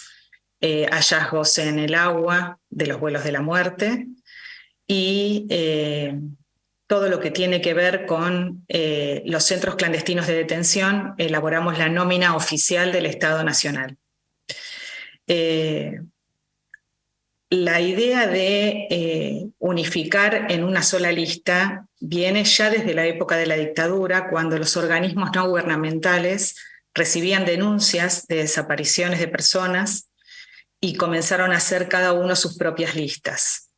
eh, hallazgos en el agua de los vuelos de la muerte, y eh, todo lo que tiene que ver con eh, los centros clandestinos de detención, elaboramos la nómina oficial del Estado Nacional. Eh, la idea de unificar en una sola lista viene ya desde la época de la dictadura, cuando los organismos no gubernamentales recibían denuncias de desapariciones de personas y comenzaron a hacer cada uno sus propias listas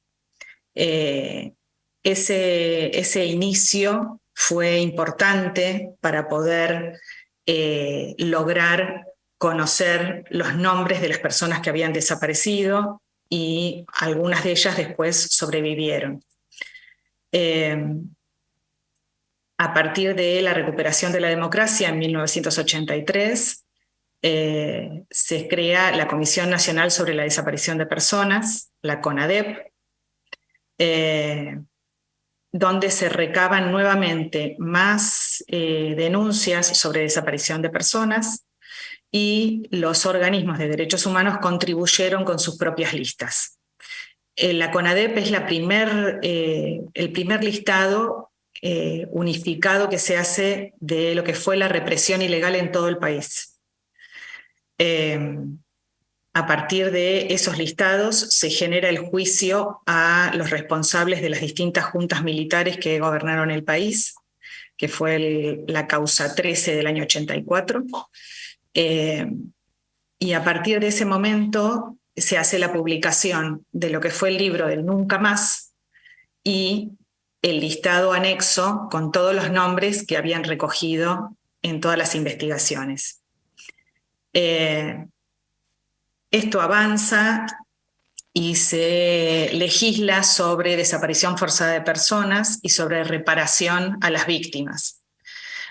ese, ese inicio fue importante para poder eh, lograr conocer los nombres de las personas que habían desaparecido y algunas de ellas después sobrevivieron. Em, a partir de la recuperación de la democracia en 1983, eh, se crea la Comisión Nacional sobre la Desaparición de Personas, la CONADEP, eh, donde se recaban nuevamente más eh, denuncias sobre desaparición de personas y los organismos de derechos humanos contribuyeron con sus propias listas. La CONADEP es el primer listado unificado que se hace de lo que fue la represión ilegal en todo el país. A partir de esos listados se genera el juicio a los responsables de las distintas juntas militares que gobernaron el país, que fue la causa 13 del año 84. Eh, y a partir de ese momento se hace la publicación de lo que fue el libro del Nunca Más y el listado anexo con todos los nombres que habían recogido en todas las investigaciones. Eh, esto avanza y se legisla sobre desaparición forzada de personas y sobre reparación a las víctimas.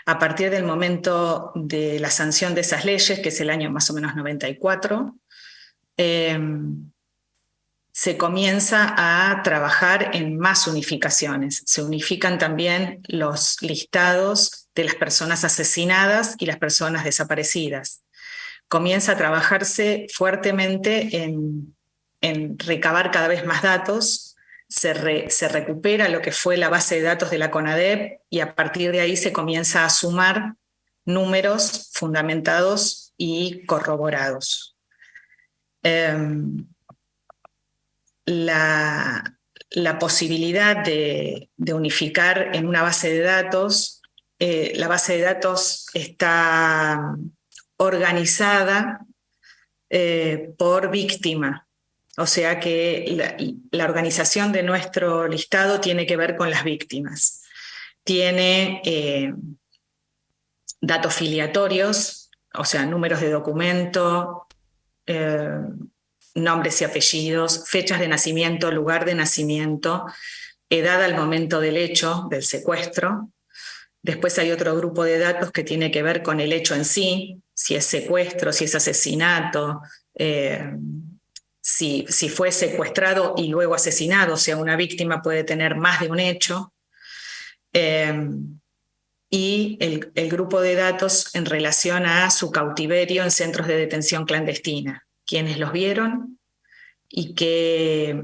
A partir del momento de la sanción de esas leyes, que es el año más o menos 94, em, se comienza a trabajar en más unificaciones. Se unifican también los listados de las personas asesinadas y las personas desaparecidas comienza a trabajarse fuertemente en, recabar cada vez más datos, se, se, recupera lo que fue la base de datos de la CONADEP y a partir de ahí se comienza a sumar números fundamentados y corroborados. Em, la, posibilidad de, unificar en una base de datos, eh, la base de datos está organizada eh, por víctima. O sea que la, organización de nuestro listado tiene que ver con las víctimas. Tiene eh, datos filiatorios, o sea, números de documento, eh, nombres y apellidos, fechas de nacimiento, lugar de nacimiento, edad al momento del hecho, del secuestro. Después hay otro grupo de datos que tiene que ver con el hecho en sí, si es secuestro, si es asesinato, eh, si, fue secuestrado y luego asesinado, o sea, una víctima puede tener más de un hecho. Eh, y el, grupo de datos en relación a su cautiverio en centros de detención clandestina, quiénes los vieron y qué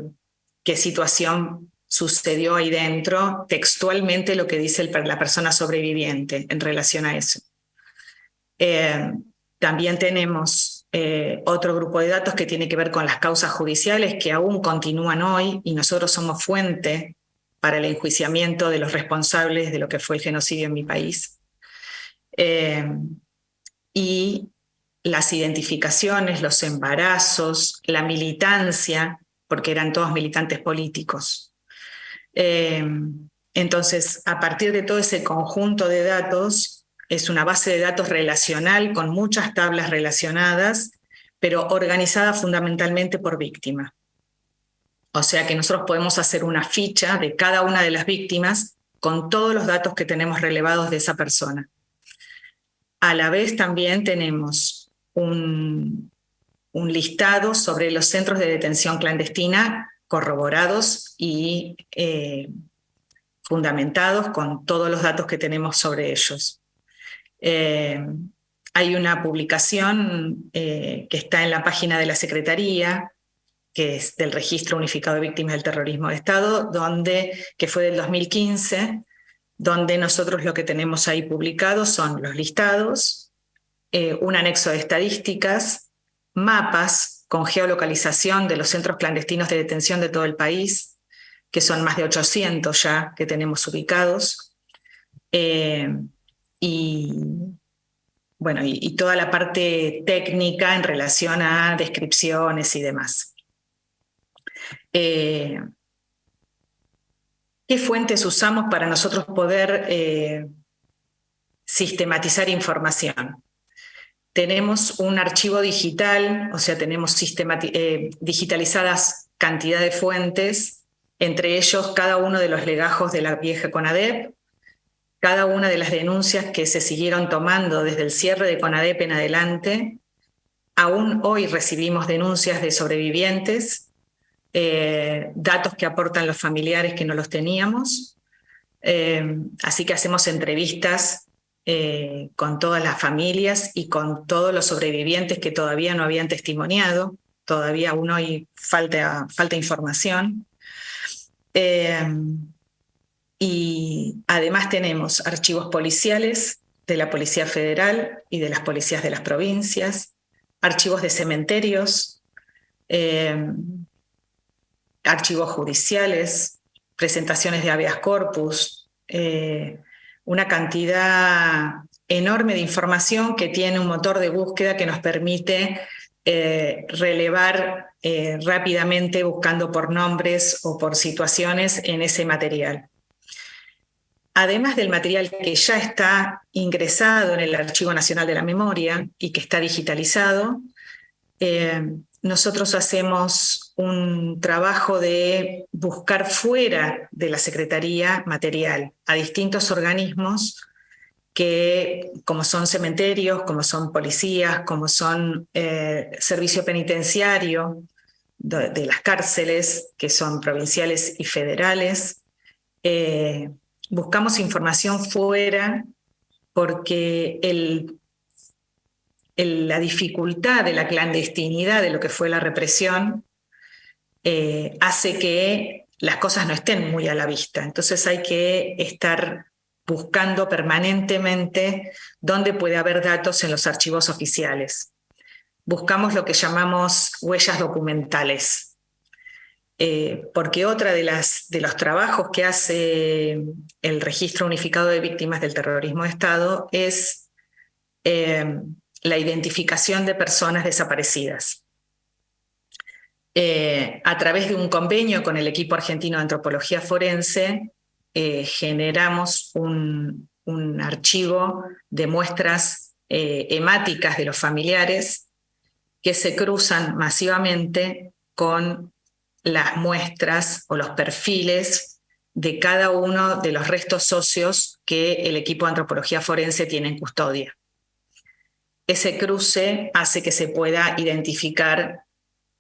situación sucedió ahí dentro, textualmente lo que dice la persona sobreviviente en relación a eso. Eh, también tenemos eh, otro grupo de datos que tiene que ver con las causas judiciales que aún continúan hoy y nosotros somos fuente para el enjuiciamiento de los responsables de lo que fue el genocidio en mi país. Eh, y las identificaciones, los embarazos, la militancia, porque eran todos militantes políticos. entonces, a partir de todo ese conjunto de datos, es una base de datos relacional con muchas tablas relacionadas, pero organizada fundamentalmente por víctima. O sea que nosotros podemos hacer una ficha de cada una de las víctimas con todos los datos que tenemos relevados de esa persona. A la vez también tenemos un, listado sobre los centros de detención clandestina corroborados y eh, fundamentados con todos los datos que tenemos sobre ellos. Eh, hay una publicación eh, que está en la página de la Secretaría que es del Registro Unificado de Víctimas del Terrorismo de Estado, donde, que fue del 2015, donde nosotros lo que tenemos ahí publicado son los listados, eh, un anexo de estadísticas, mapas con geolocalización de los centros clandestinos de detención de todo el país, que son más de 800 ya que tenemos ubicados, y, bueno, y, toda la parte técnica en relación a descripciones y demás. Eh, ¿Qué fuentes usamos para nosotros poder eh, sistematizar información? Tenemos un archivo digital, o sea, tenemos eh, digitalizadas cantidad de fuentes, entre ellos cada uno de los legajos de la vieja CONADEP, cada una de las denuncias que se siguieron tomando desde el cierre de CONADEP en adelante. Aún hoy recibimos denuncias de sobrevivientes eh, datos que aportan los familiares que no los teníamos. Eh, así que hacemos entrevistas eh, con todas las familias y con todos los sobrevivientes que todavía no habían testimoniado. Todavía aún hoy falta, falta información. Y además tenemos archivos policiales de la Policía Federal y de las policías de las provincias, archivos de cementerios, archivos judiciales, presentaciones de habeas corpus, eh, una cantidad enorme de información que tiene un motor de búsqueda que nos permite eh, relevar eh, rápidamente buscando por nombres o por situaciones en ese material. Además del material que ya está ingresado en el Archivo Nacional de la Memoria y que está digitalizado, nosotros hacemos un trabajo de buscar fuera de la Secretaría material a distintos organismos que, como son cementerios, como son policías, como son eh, servicio penitenciario de, las cárceles, que son provinciales y federales. Eh, buscamos información fuera porque la dificultad de la clandestinidad de lo que fue la represión eh, hace que las cosas no estén muy a la vista. Entonces hay que estar buscando permanentemente dónde puede haber datos en los archivos oficiales. Buscamos lo que llamamos huellas documentales, eh, porque otra de, las, de los trabajos que hace el Registro Unificado de Víctimas del Terrorismo de Estado es eh, la identificación de personas desaparecidas. Eh, a través de un convenio con el equipo argentino de antropología forense, generamos un, archivo de muestras hemáticas de los familiares que se cruzan masivamente con las muestras o los perfiles de cada uno de los restos socios que el equipo de antropología forense tiene en custodia ese cruce hace que se pueda identificar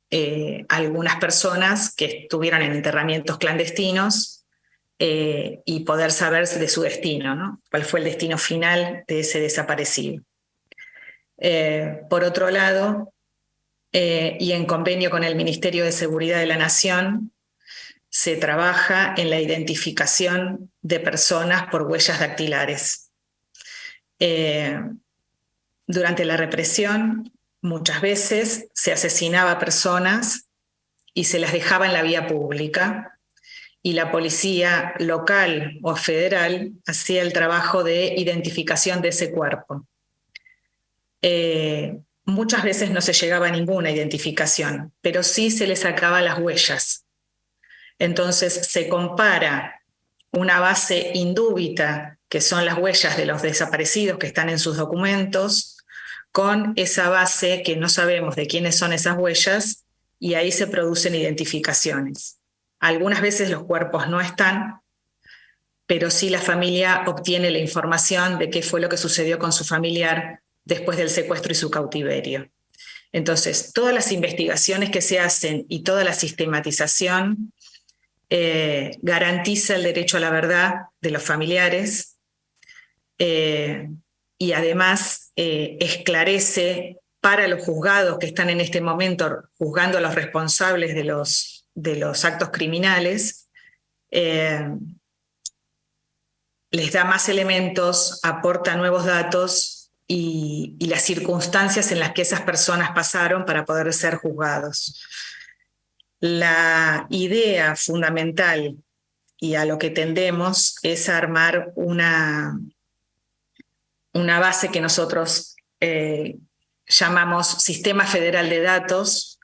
eh, algunas personas que estuvieron en enterramientos clandestinos eh, y poder saber de su destino, ¿no? cuál fue el destino final de ese desaparecido. Eh, por otro lado, y en convenio con el Ministerio de Seguridad de la Nación, se trabaja en la identificación de personas por huellas dactilares. Durante la represión, muchas veces se asesinaba a personas y se las dejaba en la vía pública, y la policía local o federal hacía el trabajo de identificación de ese cuerpo. Eh, muchas veces no se llegaba a ninguna identificación, pero sí se le sacaba las huellas. Entonces se compara una base indúbita, que son las huellas de los desaparecidos que están en sus documentos, con esa base que no sabemos de quiénes son esas huellas y ahí se producen identificaciones. Algunas veces los cuerpos no están, pero sí la familia obtiene la información de qué fue lo que sucedió con su familiar después del secuestro y su cautiverio. Entonces, todas las investigaciones que se hacen y toda la sistematización eh, garantiza el derecho a la verdad de los familiares, eh, y además eh, esclarece para los juzgados que están en este momento juzgando a los responsables de los, de los actos criminales, les da más elementos, aporta nuevos datos y, las circunstancias en las que esas personas pasaron para poder ser juzgados. La idea fundamental y a lo que tendemos es armar una, una base que nosotros eh, llamamos Sistema Federal de Datos,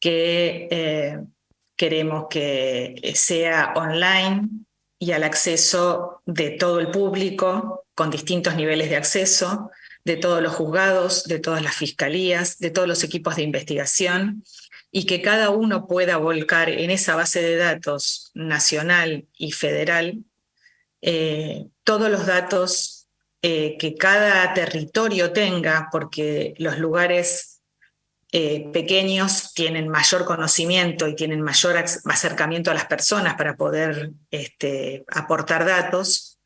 que eh, queremos que sea online y al acceso de todo el público, con distintos niveles de acceso, de todos los juzgados, de todas las fiscalías, de todos los equipos de investigación, y que cada uno pueda volcar en esa base de datos nacional y federal eh, todos los datos eh, que cada territorio tenga, porque los lugares eh, pequeños tienen mayor conocimiento y tienen mayor acercamiento a las personas para poder este, aportar datos,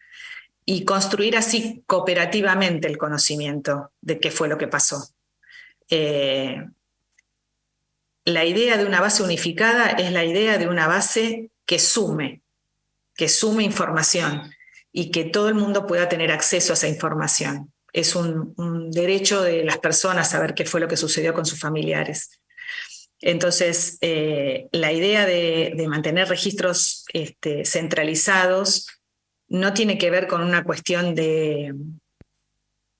y construir así cooperativamente el conocimiento de qué fue lo que pasó. Eh, la idea de una base unificada es la idea de una base que sume, que sume información, y que todo el mundo pueda tener acceso a esa información. Es un, derecho de las personas saber qué fue lo que sucedió con sus familiares. Entonces, eh, la idea de, mantener registros este, centralizados no tiene que ver con una cuestión de,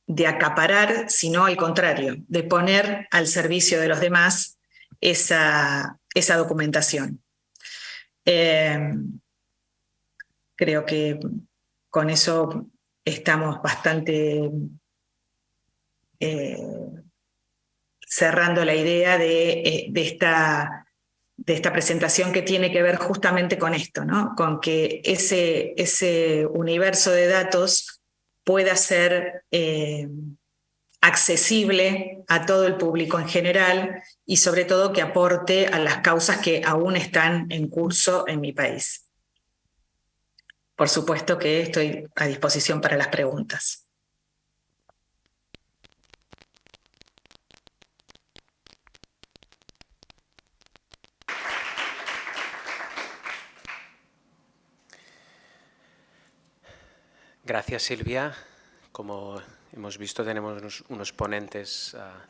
de acaparar, sino al contrario, de poner al servicio de los demás esa, esa documentación. Eh, creo que con eso estamos bastante eh, cerrando la idea eh, de, esta, de, esta, presentación que tiene que ver justamente con esto, ¿no? con que ese, ese universo de datos pueda ser eh, accesible a todo el público en general y sobre todo que aporte a las causas que aún están en curso en mi país. Por supuesto que estoy a disposición para las preguntas. Gracias, Silvia. Como hemos visto, tenemos unos, ponentes ah,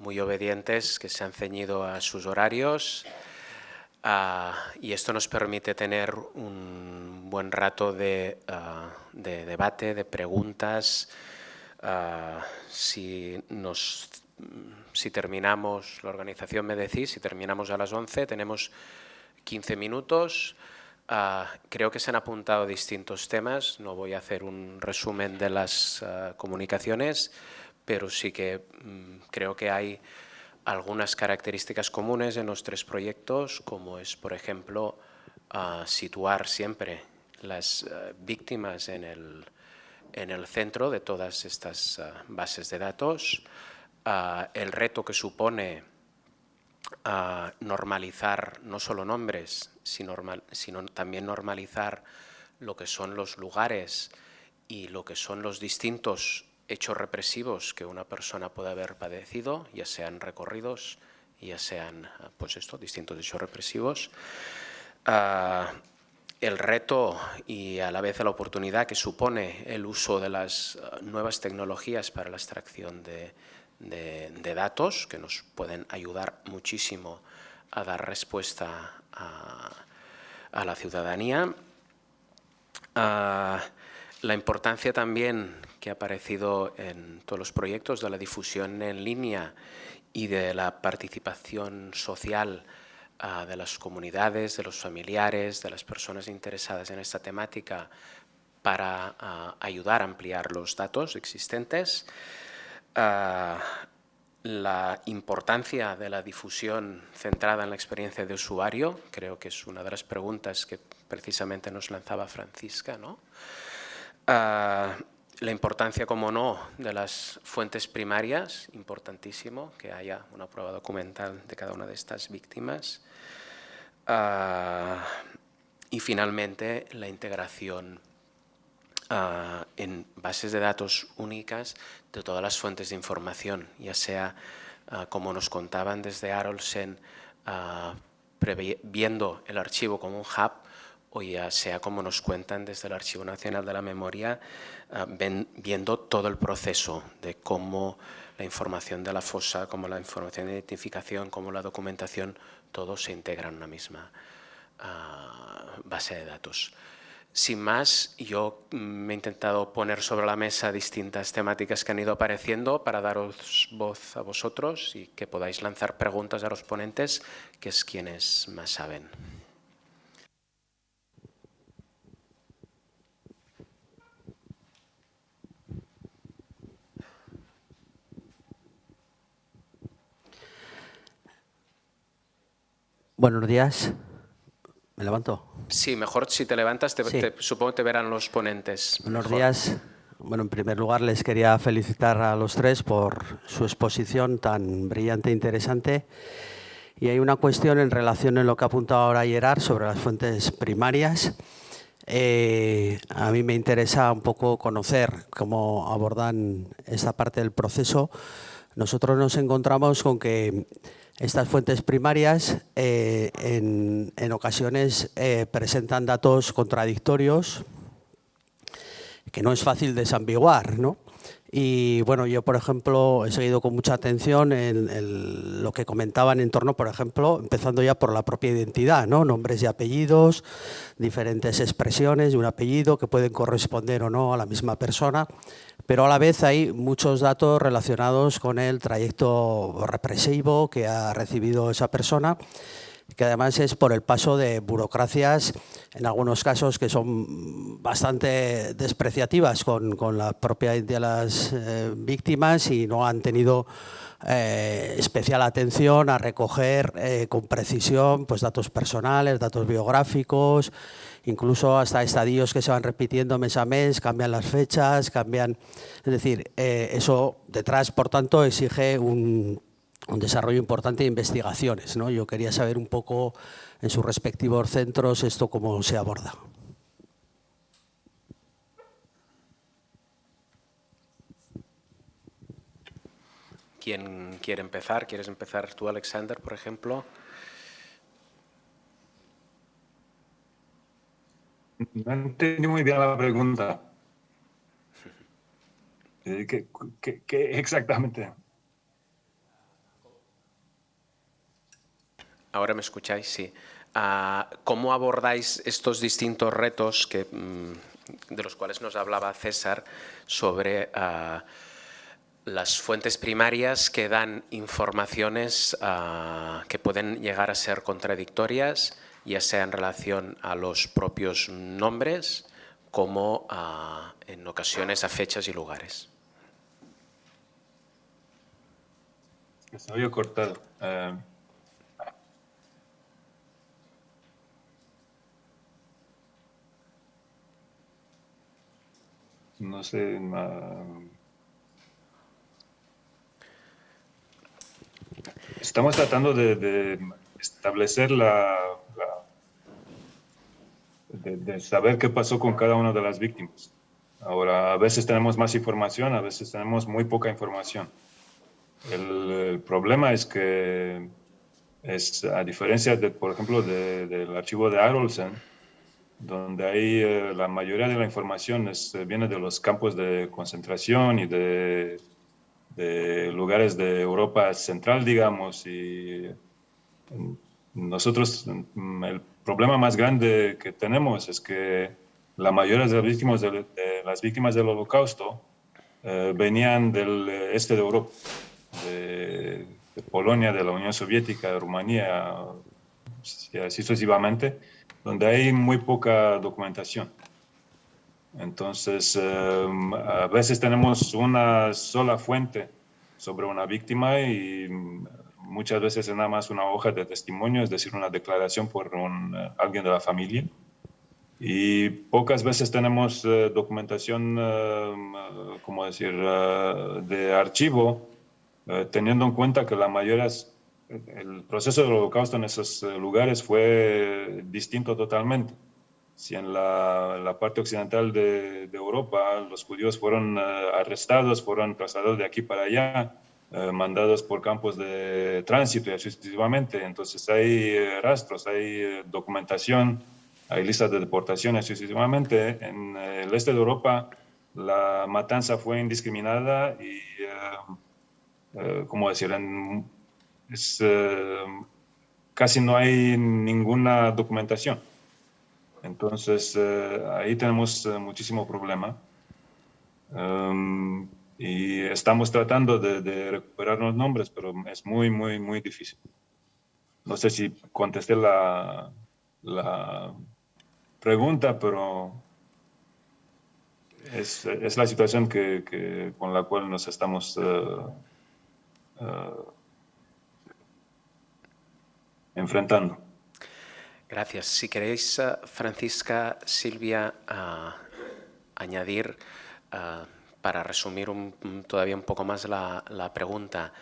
muy obedientes que se han ceñido a sus horarios. Ah, y esto nos permite tener un buen rato de, ah, debate, de preguntas. Si, nos, si terminamos, la organización me decís, si terminamos a las 11, tenemos 15 minutos. Creo que se han apuntado distintos temas, no voy a hacer un resumen de las comunicaciones, pero sí que mm, creo que hay algunas características comunes en los tres proyectos, como es, por ejemplo, situar siempre las víctimas en el, en el, centro de todas estas bases de datos, el reto que supone normalizar no solo nombres, sino, sino también normalizar lo que son los lugares y lo que son los distintos hechos represivos que una persona puede haber padecido, ya sean recorridos, ya sean pues esto, distintos hechos represivos. Ah, el reto y a la vez la oportunidad que supone el uso de las ah, nuevas tecnologías para la extracción de, datos, que nos pueden ayudar muchísimo a dar respuesta a, la ciudadanía. La importancia también que ha aparecido en todos los proyectos de la difusión en línea y de la participación social de las comunidades, de los familiares, de las personas interesadas en esta temática para ayudar a ampliar los datos existentes. Ah, la importancia de la difusión centrada en la experiencia de usuario, creo que es una de las preguntas que precisamente nos lanzaba Francisca. ¿no? La importancia, como no, de las fuentes primarias, importantísimo que haya una prueba documental de cada una de estas víctimas. Ah, y finalmente, la integración ah, en bases de datos únicas de todas las fuentes de información, ya sea, ah, como nos contaban desde Arolsen, viendo el archivo como un hub, o ya sea como nos cuentan desde el Archivo Nacional de la Memoria, viendo todo el proceso de cómo la información de la fosa, como la información de identificación, como la documentación, todo se integra en una misma base de datos. Sin más, yo me he intentado poner sobre la mesa distintas temáticas que han ido apareciendo para daros voz a vosotros y que podáis lanzar preguntas a los ponentes, que es quienes más saben. Buenos días. ¿Me levanto? Sí, mejor si te levantas, te, supongo que te verán los ponentes. Buenos días. Bueno, en primer lugar les quería felicitar a los tres por su exposición tan brillante e interesante. Y hay una cuestión en relación a lo que ha apuntado ahora Gerard sobre las fuentes primarias. Eh, a mí me interesa un poco conocer cómo abordan esta parte del proceso. Nosotros nos encontramos con que estas fuentes primarias eh, en, ocasiones eh, presentan datos contradictorios que no es fácil desambiguar. ¿no? Y bueno, yo por ejemplo he seguido con mucha atención en, lo que comentaban en torno, por ejemplo, empezando ya por la propia identidad, ¿no? nombres y apellidos, diferentes expresiones de un apellido que pueden corresponder o no a la misma persona pero a la vez hay muchos datos relacionados con el trayecto represivo que ha recibido esa persona, que además es por el paso de burocracias, en algunos casos que son bastante despreciativas con, la propia de las eh, víctimas y no han tenido eh, especial atención a recoger eh, con precisión pues, datos personales, datos biográficos, incluso hasta estadios que se van repitiendo mes a mes, cambian las fechas, cambian... Es decir, eso detrás, por tanto, exige un, desarrollo importante de investigaciones. ¿no? Yo quería saber un poco en sus respectivos centros esto cómo se aborda. ¿Quién quiere empezar? ¿Quieres empezar tú, Alexander, por ejemplo? No entendí muy bien la pregunta. Eh, ¿Qué, exactamente? Ahora me escucháis, sí. Ah, ¿Cómo abordáis estos distintos retos mm, de los cuales nos hablaba César sobre ah, las fuentes primarias que dan informaciones ah, que pueden llegar a ser contradictorias ya sea en relación a los propios nombres como en ocasiones a fechas y lugares. Se había cortado. No sé. estamos tratando de establecer la, de, saber qué pasó con cada una de las víctimas. Ahora, a veces tenemos más información, a veces tenemos muy poca información. El, problema es que, es, a diferencia, de, por ejemplo, del archivo de Arolsen, donde ahí eh, la mayoría de la información es, eh, viene de los campos de concentración y de, de lugares de Europa central, digamos, y nosotros, mm, el problema más grande que tenemos es que la mayoría de las víctimas, de, las del holocausto eh, venían del este de Europa, de, Polonia, de la Unión Soviética, de Rumanía, sucesivamente, donde hay muy poca documentación. Entonces, eh, a veces tenemos una sola fuente sobre una víctima y muchas veces es nada más una hoja de testimonio, es decir, una declaración por un, eh, alguien de la familia. Y pocas veces tenemos eh, documentación, uh, como decir, de archivo, teniendo en cuenta que la mayoría, el proceso del holocausto en esos lugares fue distinto totalmente. si en la, parte occidental de, Europa los judíos fueron arrestados, fueron trasladados de aquí para allá, mandados por campos de tránsito y así sucesivamente. Entonces hay rastros, hay documentación, hay listas de deportaciones sucesivamente. En el este de Europa la matanza fue indiscriminada y, ¿cómo decir?, es, casi no hay ninguna documentación. Entonces, eh, ahí tenemos eh, muchísimo problema. Um, y estamos tratando de, recuperar los nombres, pero es muy, muy, muy difícil. No sé si contesté la, la pregunta, pero es, es la situación que, con la cual nos estamos uh, enfrentando. Gracias. Si queréis, eh, Francisca, Silvia, uh, añadir, uh, para resumir todavía un poco más la, pregunta,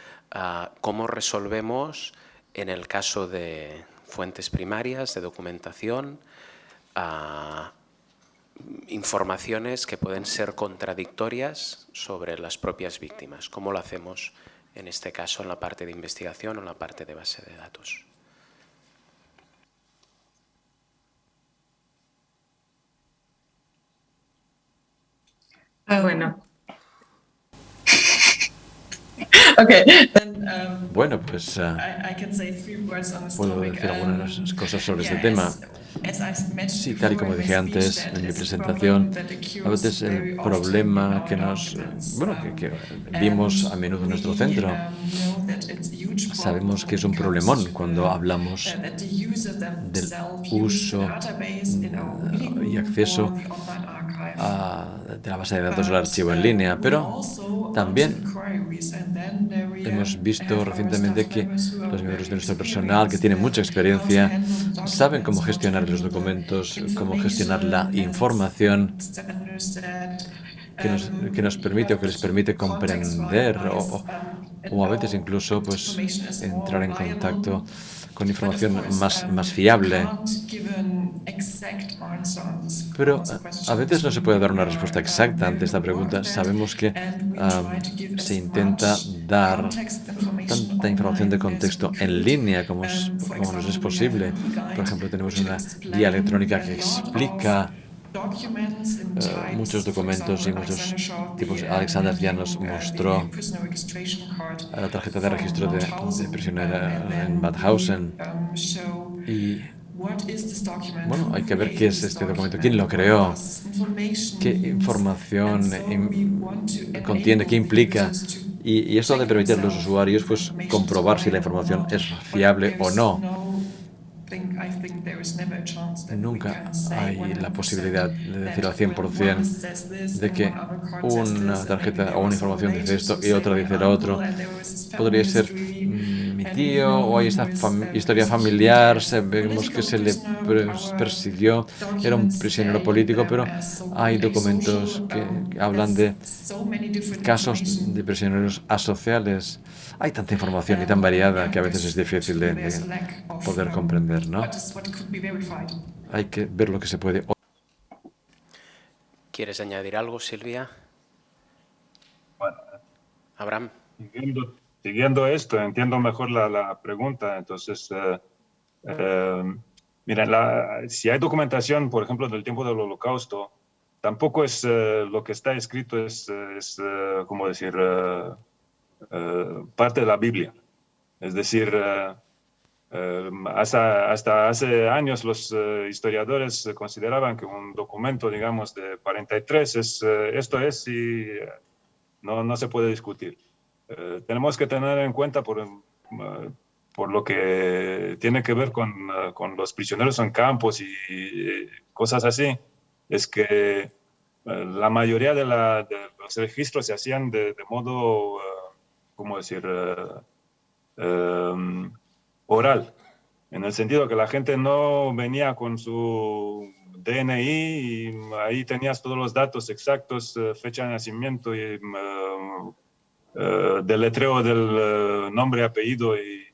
¿cómo resolvemos en el caso de fuentes primarias, de documentación, informaciones que pueden ser contradictorias sobre las propias víctimas? ¿Cómo lo hacemos en este caso en la parte de investigación o en la parte de base de datos? Ah, bueno. Um, bueno, pues uh, puedo decir algunas um, cosas sobre este tema. Sí, tal y como dije antes en mi presentación, a veces el problema que nos, bueno, que, vimos a menudo en nuestro centro, um, sabemos que es un problemón cuando uh, hablamos del uso y acceso de la base de datos del archivo en línea, pero también hemos visto recientemente que los miembros de nuestro personal, que tienen mucha experiencia, saben cómo gestionar los documentos, cómo gestionar la información que nos, que nos permite o que les permite comprender o, o a veces incluso pues entrar en contacto con información más, más fiable. Pero a veces no se puede dar una respuesta exacta ante esta pregunta. Sabemos que se intenta dar tanta información de contexto en línea como, como nos es posible. Por ejemplo, tenemos una guía electrónica que explica Uh, muchos documentos y muchos tipos. Alexander ya nos mostró la tarjeta de registro de, de prisionera en Badhausen. Y bueno, hay que ver qué es este documento, quién lo creó, qué información contiene, qué implica. Y, y esto ha de permitir a los usuarios pues, comprobar si la información es fiable o no. Nunca hay la posibilidad de decir al 100% de que una tarjeta o una información dice esto y otra dice lo otro. Podría ser mi tío o hay esta historia familiar, sabemos que se le persiguió, era un prisionero político, pero hay documentos que hablan de casos de prisioneros asociales. Hay tanta información y tan variada que a veces es difícil de, poder comprender, ¿no? Hay que ver lo que se puede. ¿Quieres añadir algo, Silvia? Abraham. Siguiendo, esto, entiendo mejor la, pregunta. Entonces, eh, eh, mira, si hay documentación, por ejemplo, del tiempo del holocausto, tampoco es eh, lo que está escrito, es, es como decir, eh, parte de la Biblia. Es decir, eh, eh, hasta, hasta, hace años los historiadores consideraban que un documento, digamos, de 43 es, esto es y no, no se puede discutir. Tenemos que tener en cuenta por, por lo que tiene que ver con, con los prisioneros en campos y, cosas así, es que la mayoría de, la, de, los registros se hacían de, de modo ¿cómo decir?, eh, em, oral, en el sentido que la gente no venía con su DNI y ahí tenías todos los datos exactos, eh, fecha de nacimiento y em, eh, deletreo del nombre, apellido y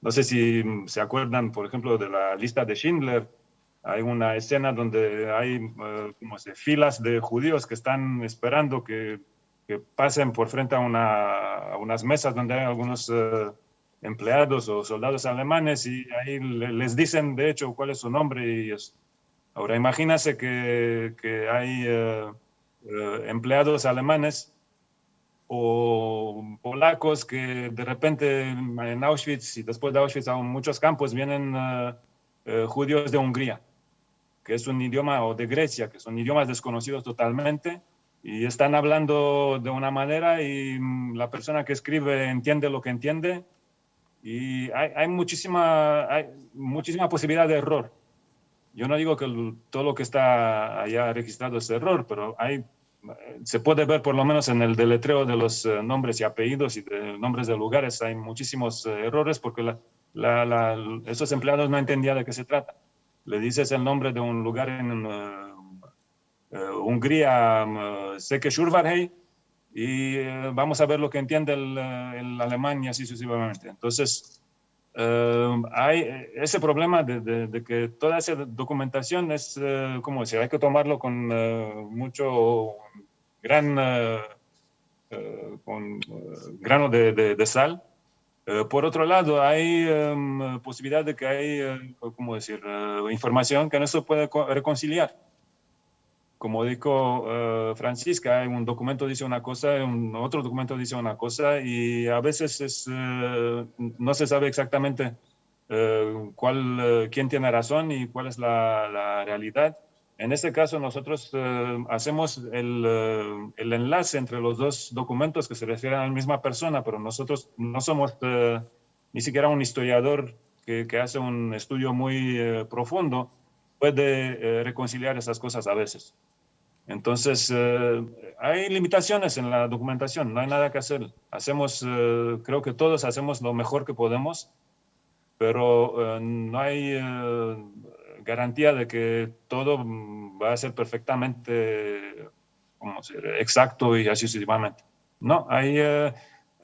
no sé si se acuerdan, por ejemplo, de la lista de Schindler, hay una escena donde hay uh, como se, filas de judíos que están esperando que, que pasen por frente a, una, a, unas mesas donde hay algunos uh, empleados o soldados alemanes y ahí les dicen de hecho cuál es su nombre y. Ahora imagínese que, que hay uh, empleados alemanes o polacos que de repente en Auschwitz y después de Auschwitz a muchos campos vienen judíos de Hungría que es un idioma, o de Grecia, que son idiomas desconocidos totalmente, y están hablando de una manera y mm, la persona que escribe entiende lo que entiende, y hay, hay muchísima, hay muchísima posibilidad de error. Yo no digo que todo lo que está allá registrado es error, pero hay, se puede ver por lo menos en el deletreo de los eh, nombres y apellidos y de nombres de lugares, hay muchísimos eh, errores porque la, esos empleados no entendían de qué se trata le dices el nombre de un lugar en uh, uh, Hungría, uh, y vamos a ver lo que entiende el, el alemán y así sucesivamente. Entonces, hay ese problema de, de, de, que toda esa documentación es, como decir, hay que tomarlo con mucho gran, con grano de, de sal, eh, por otro lado, hay um, posibilidad de que hay, uh, ¿cómo decir?, uh, información que no se puede reconciliar. Como dijo uh, Francisca, un documento dice una cosa, un otro documento dice una cosa y a veces es, no se sabe exactamente cuál, quién tiene razón y cuál es la, la realidad. En este caso, nosotros hacemos el, el, enlace entre los dos documentos que se refieren a la misma persona, pero nosotros no somos ni siquiera un historiador que, que hace un estudio muy profundo, puede eh, reconciliar esas cosas a veces. Entonces, eh, hay limitaciones en la documentación, no hay nada que hacer. Hacemos, creo que todos hacemos lo mejor que podemos, pero no hay garantía de que todo va a ser perfectamente como decir, exacto y así sucesivamente. No, ahí eh,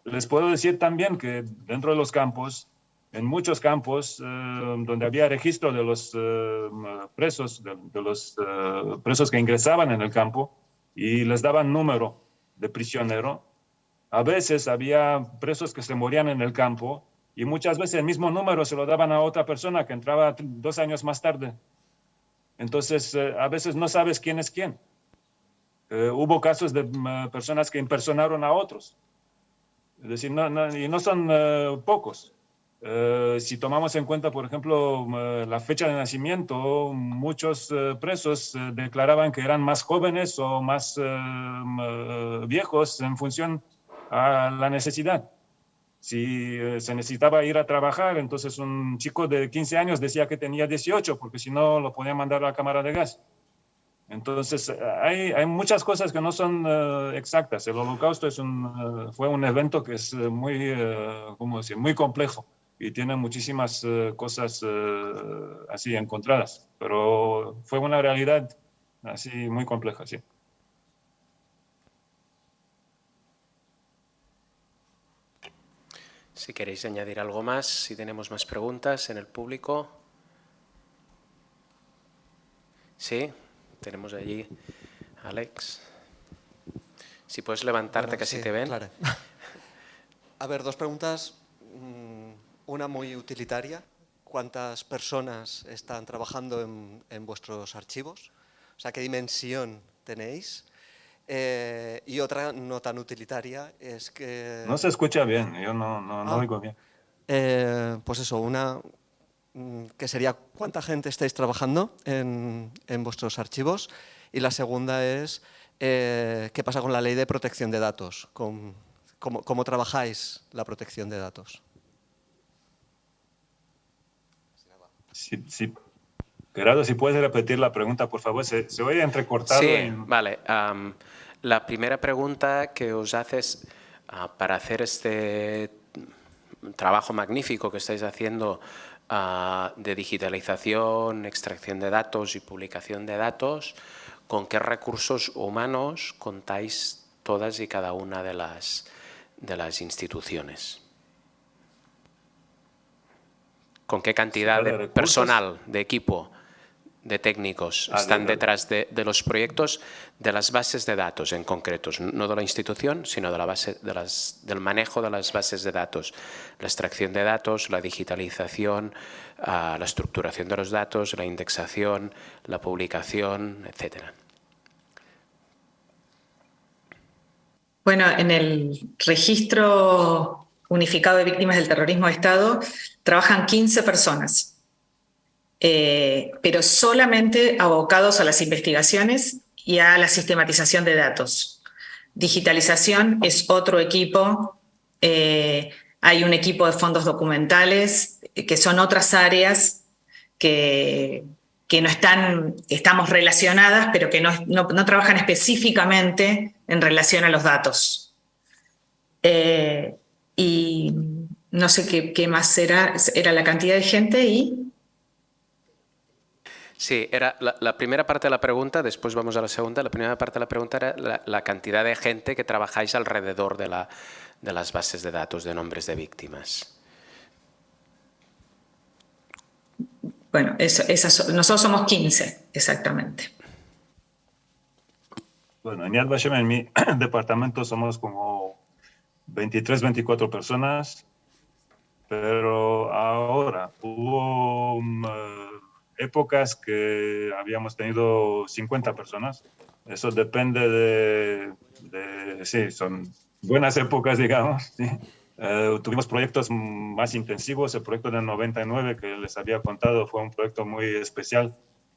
les puedo decir también que dentro de los campos, en muchos campos eh, donde había registro de los eh, presos, de, de los eh, presos que ingresaban en el campo y les daban número de prisionero, a veces había presos que se morían en el campo y muchas veces el mismo número se lo daban a otra persona que entraba dos años más tarde. Entonces, eh, a veces no sabes quién es quién. Eh, hubo casos de uh, personas que impersonaron a otros. Es decir, no, no, y no son uh, pocos. Uh, si tomamos en cuenta, por ejemplo, la fecha de nacimiento, muchos presos declaraban que eran más jóvenes o más viejos en función a la necesidad. Si eh, se necesitaba ir a trabajar, entonces un chico de 15 años decía que tenía 18, porque si no lo podía mandar a la cámara de gas. Entonces, hay, hay muchas cosas que no son uh, exactas. El holocausto es un, uh, fue un evento que es muy, uh, ¿cómo decir? muy complejo y tiene muchísimas cosas así encontradas, pero fue una realidad así muy compleja, sí. Si queréis añadir algo más, si tenemos más preguntas en el público. Sí, tenemos allí Alex. Si puedes levantarte, bueno, que así sí, te ven. Claro. A ver, dos preguntas. Una muy utilitaria. ¿Cuántas personas están trabajando en, en vuestros archivos? O sea, ¿qué dimensión tenéis? Eh, y otra no tan utilitaria es que... No se escucha bien, yo no, no, no ah, oigo bien. Eh, pues eso, una mm, que sería cuánta gente estáis trabajando en, en vuestros archivos y la segunda es eh, qué pasa con la ley de protección de datos, con, cómo, cómo trabajáis la protección de datos. Sí. Gerardo, si puedes repetir la pregunta, por favor, se, se oye entrecortado. Sí, en... vale. Um, la primera pregunta que os haces uh, para hacer este trabajo magnífico que estáis haciendo uh, de digitalización, extracción de datos y publicación de datos, ¿con qué recursos humanos contáis todas y cada una de las, de las instituciones? ¿Con qué cantidad de personal, de equipo de técnicos ah, están detrás de, los proyectos de las bases de datos en concretos, no de la institución, sino de la base, de las, del manejo de las bases de datos, la extracción de datos, la digitalización, ah, la estructuración de los datos, la indexación, la publicación, etcétera. Bueno, en el registro unificado de víctimas del terrorismo de Estado trabajan 15 personas eh, pero solamente abocados a las investigaciones y a la sistematización de datos. Digitalización es otro equipo, eh, hay un equipo de fondos documentales, que son otras áreas que, que no están, estamos relacionadas, pero que no, no, trabajan específicamente en relación a los datos. Eh, y no sé qué, qué, más era, era la cantidad de gente y... Sí, era la, primera parte de la pregunta, después vamos a la segunda. La primera parte de la pregunta era la, cantidad de gente que trabajáis alrededor de, la, de, las bases de datos de nombres de víctimas. Bueno, nosotros somos 15, exactamente. Bueno, en Yad Vashem, en mi departamento, somos como 23, 24 personas, pero ahora hubo épocas que habíamos tenido 50 personas. Eso depende de, sí, son buenas épocas, digamos. Eh, tuvimos proyectos más intensivos. El proyecto del 99 que les había contado fue un proyecto muy especial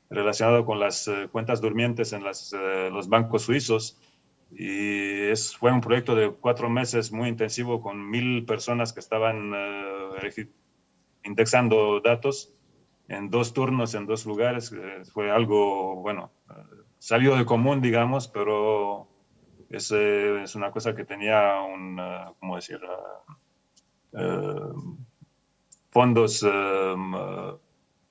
relacionado con las eh, cuentas durmientes en las, eh, los bancos suizos. Y es, fue un proyecto de cuatro meses muy intensivo con mil personas que estaban indexando datos en dos turnos, en dos lugares, eh, fue algo, bueno, salió de común, digamos, pero es, eh, es una cosa que tenía un, uh, ¿cómo decir? Uh, fondos um,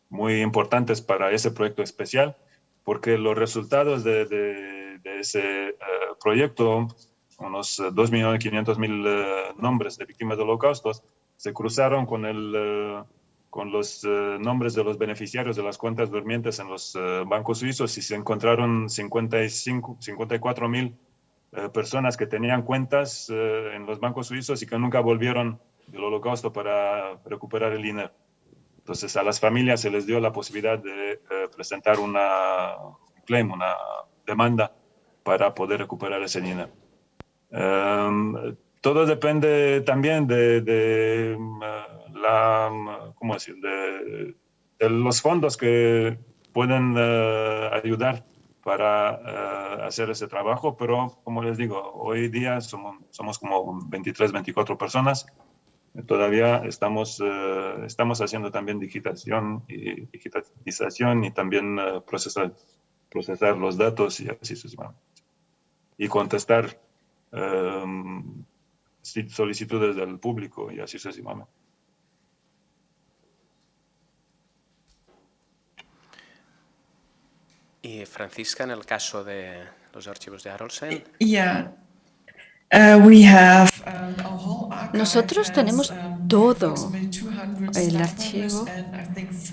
muy importantes para ese proyecto especial, porque los resultados de, de, de ese proyecto, unos 2.500.000 nombres de víctimas del holocausto, se cruzaron con el con los eh, nombres de los beneficiarios de las cuentas durmientes en los eh, bancos suizos y se encontraron 55, 54 mil eh, personas que tenían cuentas en los bancos suizos y que nunca volvieron del holocausto para recuperar el dinero. Entonces a las familias se les dio la posibilidad de presentar una claim, una demanda para poder recuperar ese dinero. Em, todo depende también ¿cómo decir? De, los fondos que pueden eh, ayudar para eh, hacer ese trabajo, pero como les digo, hoy día somos, somos como 23, 24 personas. Todavía estamos, eh, estamos haciendo también digitación y, digitalización y también procesar, procesar los datos y así sucesivamente. Y contestar solicitudes del público y así sucesivamente. Y Francisca, en el caso de los archivos de Arolsen. Uh, um, Nosotros tenemos um, todo. El archivo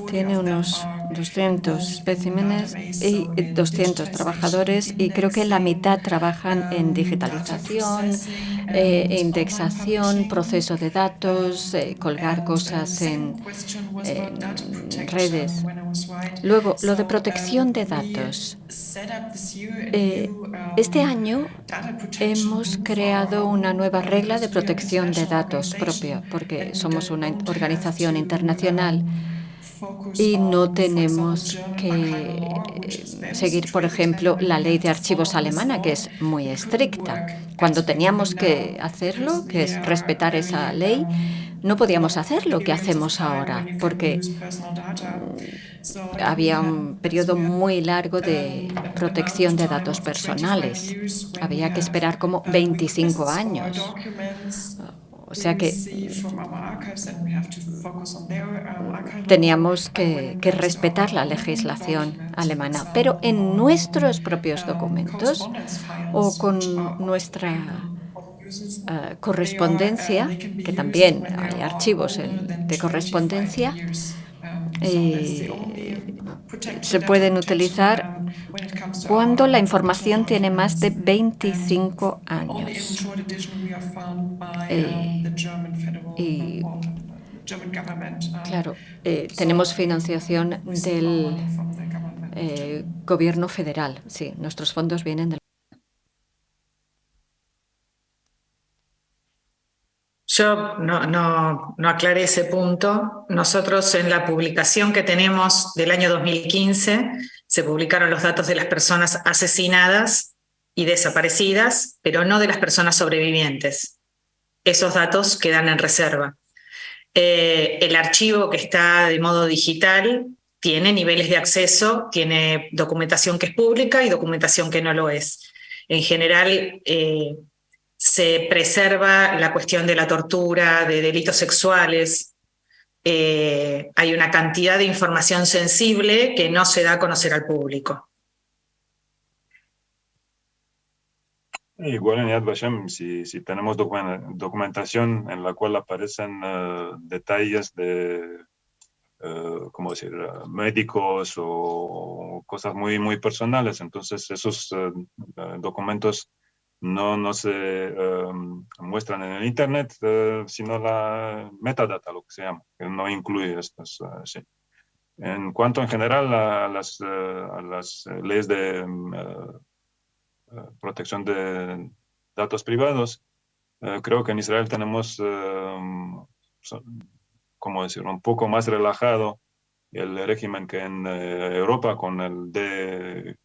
tiene unos 200 especímenes y 200 trabajadores y creo que la mitad trabajan en um, digitalización, eh, indexación, proceso de datos, eh, colgar cosas en, redes. Luego, lo de protección de datos. Eh, este año hemos creado una nueva regla de protección de datos propia, porque somos una organización internacional y no tenemos que seguir, por ejemplo, la ley de archivos alemana, que es muy estricta. Cuando teníamos que hacerlo, que es respetar esa ley, no podíamos hacer lo que hacemos ahora, porque había un periodo muy largo de protección de datos personales. Había que esperar como 25 años. O sea que teníamos que, respetar la legislación alemana. Pero en nuestros propios documentos o con nuestra eh, correspondencia, que también hay archivos de correspondencia, eh, se pueden utilizar cuando la información tiene más de 25 años. Eh, y, claro, eh, tenemos financiación del eh, gobierno federal. Sí, nuestros fondos vienen del Yo no, no, aclaré ese punto. Nosotros en la publicación que tenemos del año 2015 se publicaron los datos de las personas asesinadas y desaparecidas, pero no de las personas sobrevivientes. Esos datos quedan en reserva. Eh, el archivo que está de modo digital tiene niveles de acceso, tiene documentación que es pública y documentación que no lo es. En general, eh, se preserva la cuestión de la tortura, de delitos sexuales. Eh, hay una cantidad de información sensible que no se da a conocer al público. Igual en Yad Vashem, si, tenemos documentación en la cual aparecen eh, detalles de, uh, decir?, médicos o cosas muy, muy personales, entonces esos documentos no, no se em, muestran en el Internet, eh, sino la metadata, lo que se llama, que no incluye estas. Eh, en cuanto en general a las, eh, las leyes de em, protección de datos privados, creo que en Israel tenemos, em, como decir, un poco más relajado el régimen que en Europa con el de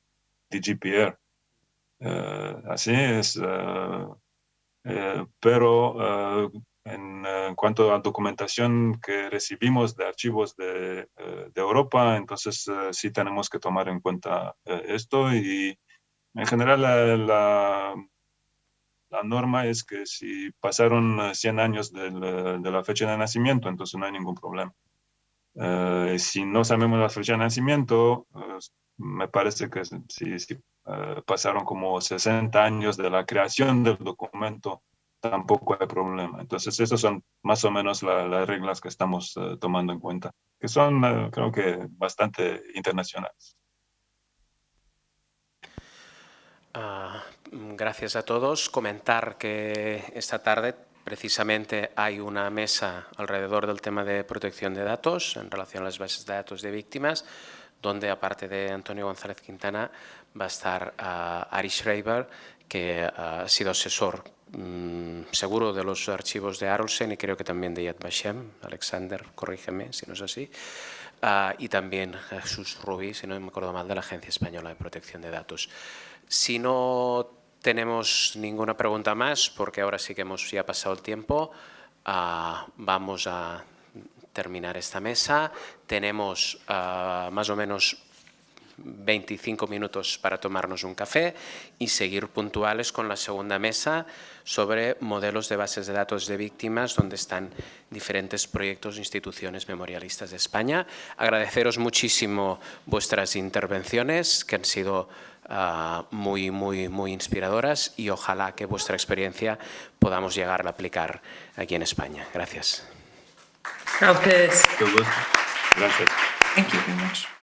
DGPR así es. Eh, eh, pero en, cuanto a documentación que recibimos de archivos de, Europa, entonces sí tenemos que tomar en cuenta esto y en general la, la, norma es que si pasaron 100 años de la fecha de nacimiento, entonces no hay ningún problema. si no sabemos la fecha de nacimiento, me parece que sí, sí eh, pasaron como 60 años de la creación del documento, tampoco hay problema. Entonces, esas son más o menos las reglas que estamos eh, tomando en cuenta, que son, eh, creo que, bastante internacionales. Ah, gracias a todos. Comentar que esta tarde precisamente hay una mesa alrededor del tema de protección de datos en relación a las bases de datos de víctimas, donde aparte de Antonio González Quintana va a estar uh, Ari Schreiber, que ha sido asesor mm, seguro de los archivos de Arolsen y creo que también de Yad Vashem. Alexander, corrígeme si no es así. Ah, y también Jesús Rubí, si no me acuerdo mal, de la Agencia Española de Protección de Datos. Si no tenemos ninguna pregunta más, porque ahora sí que hemos ya pasado el tiempo, ah, vamos a terminar esta mesa. Tenemos más o menos 25 minutos para tomarnos un café y seguir puntuales con la segunda mesa sobre modelos de bases de datos de víctimas donde están diferentes proyectos e instituciones memorialistas de España. Agradeceros muchísimo vuestras intervenciones que han sido ah, muy, muy, muy inspiradoras y ojalá que vuestra experiencia podamos llegar a aplicar aquí en España. Gracias. Gracias. Gracias. Thank you very much.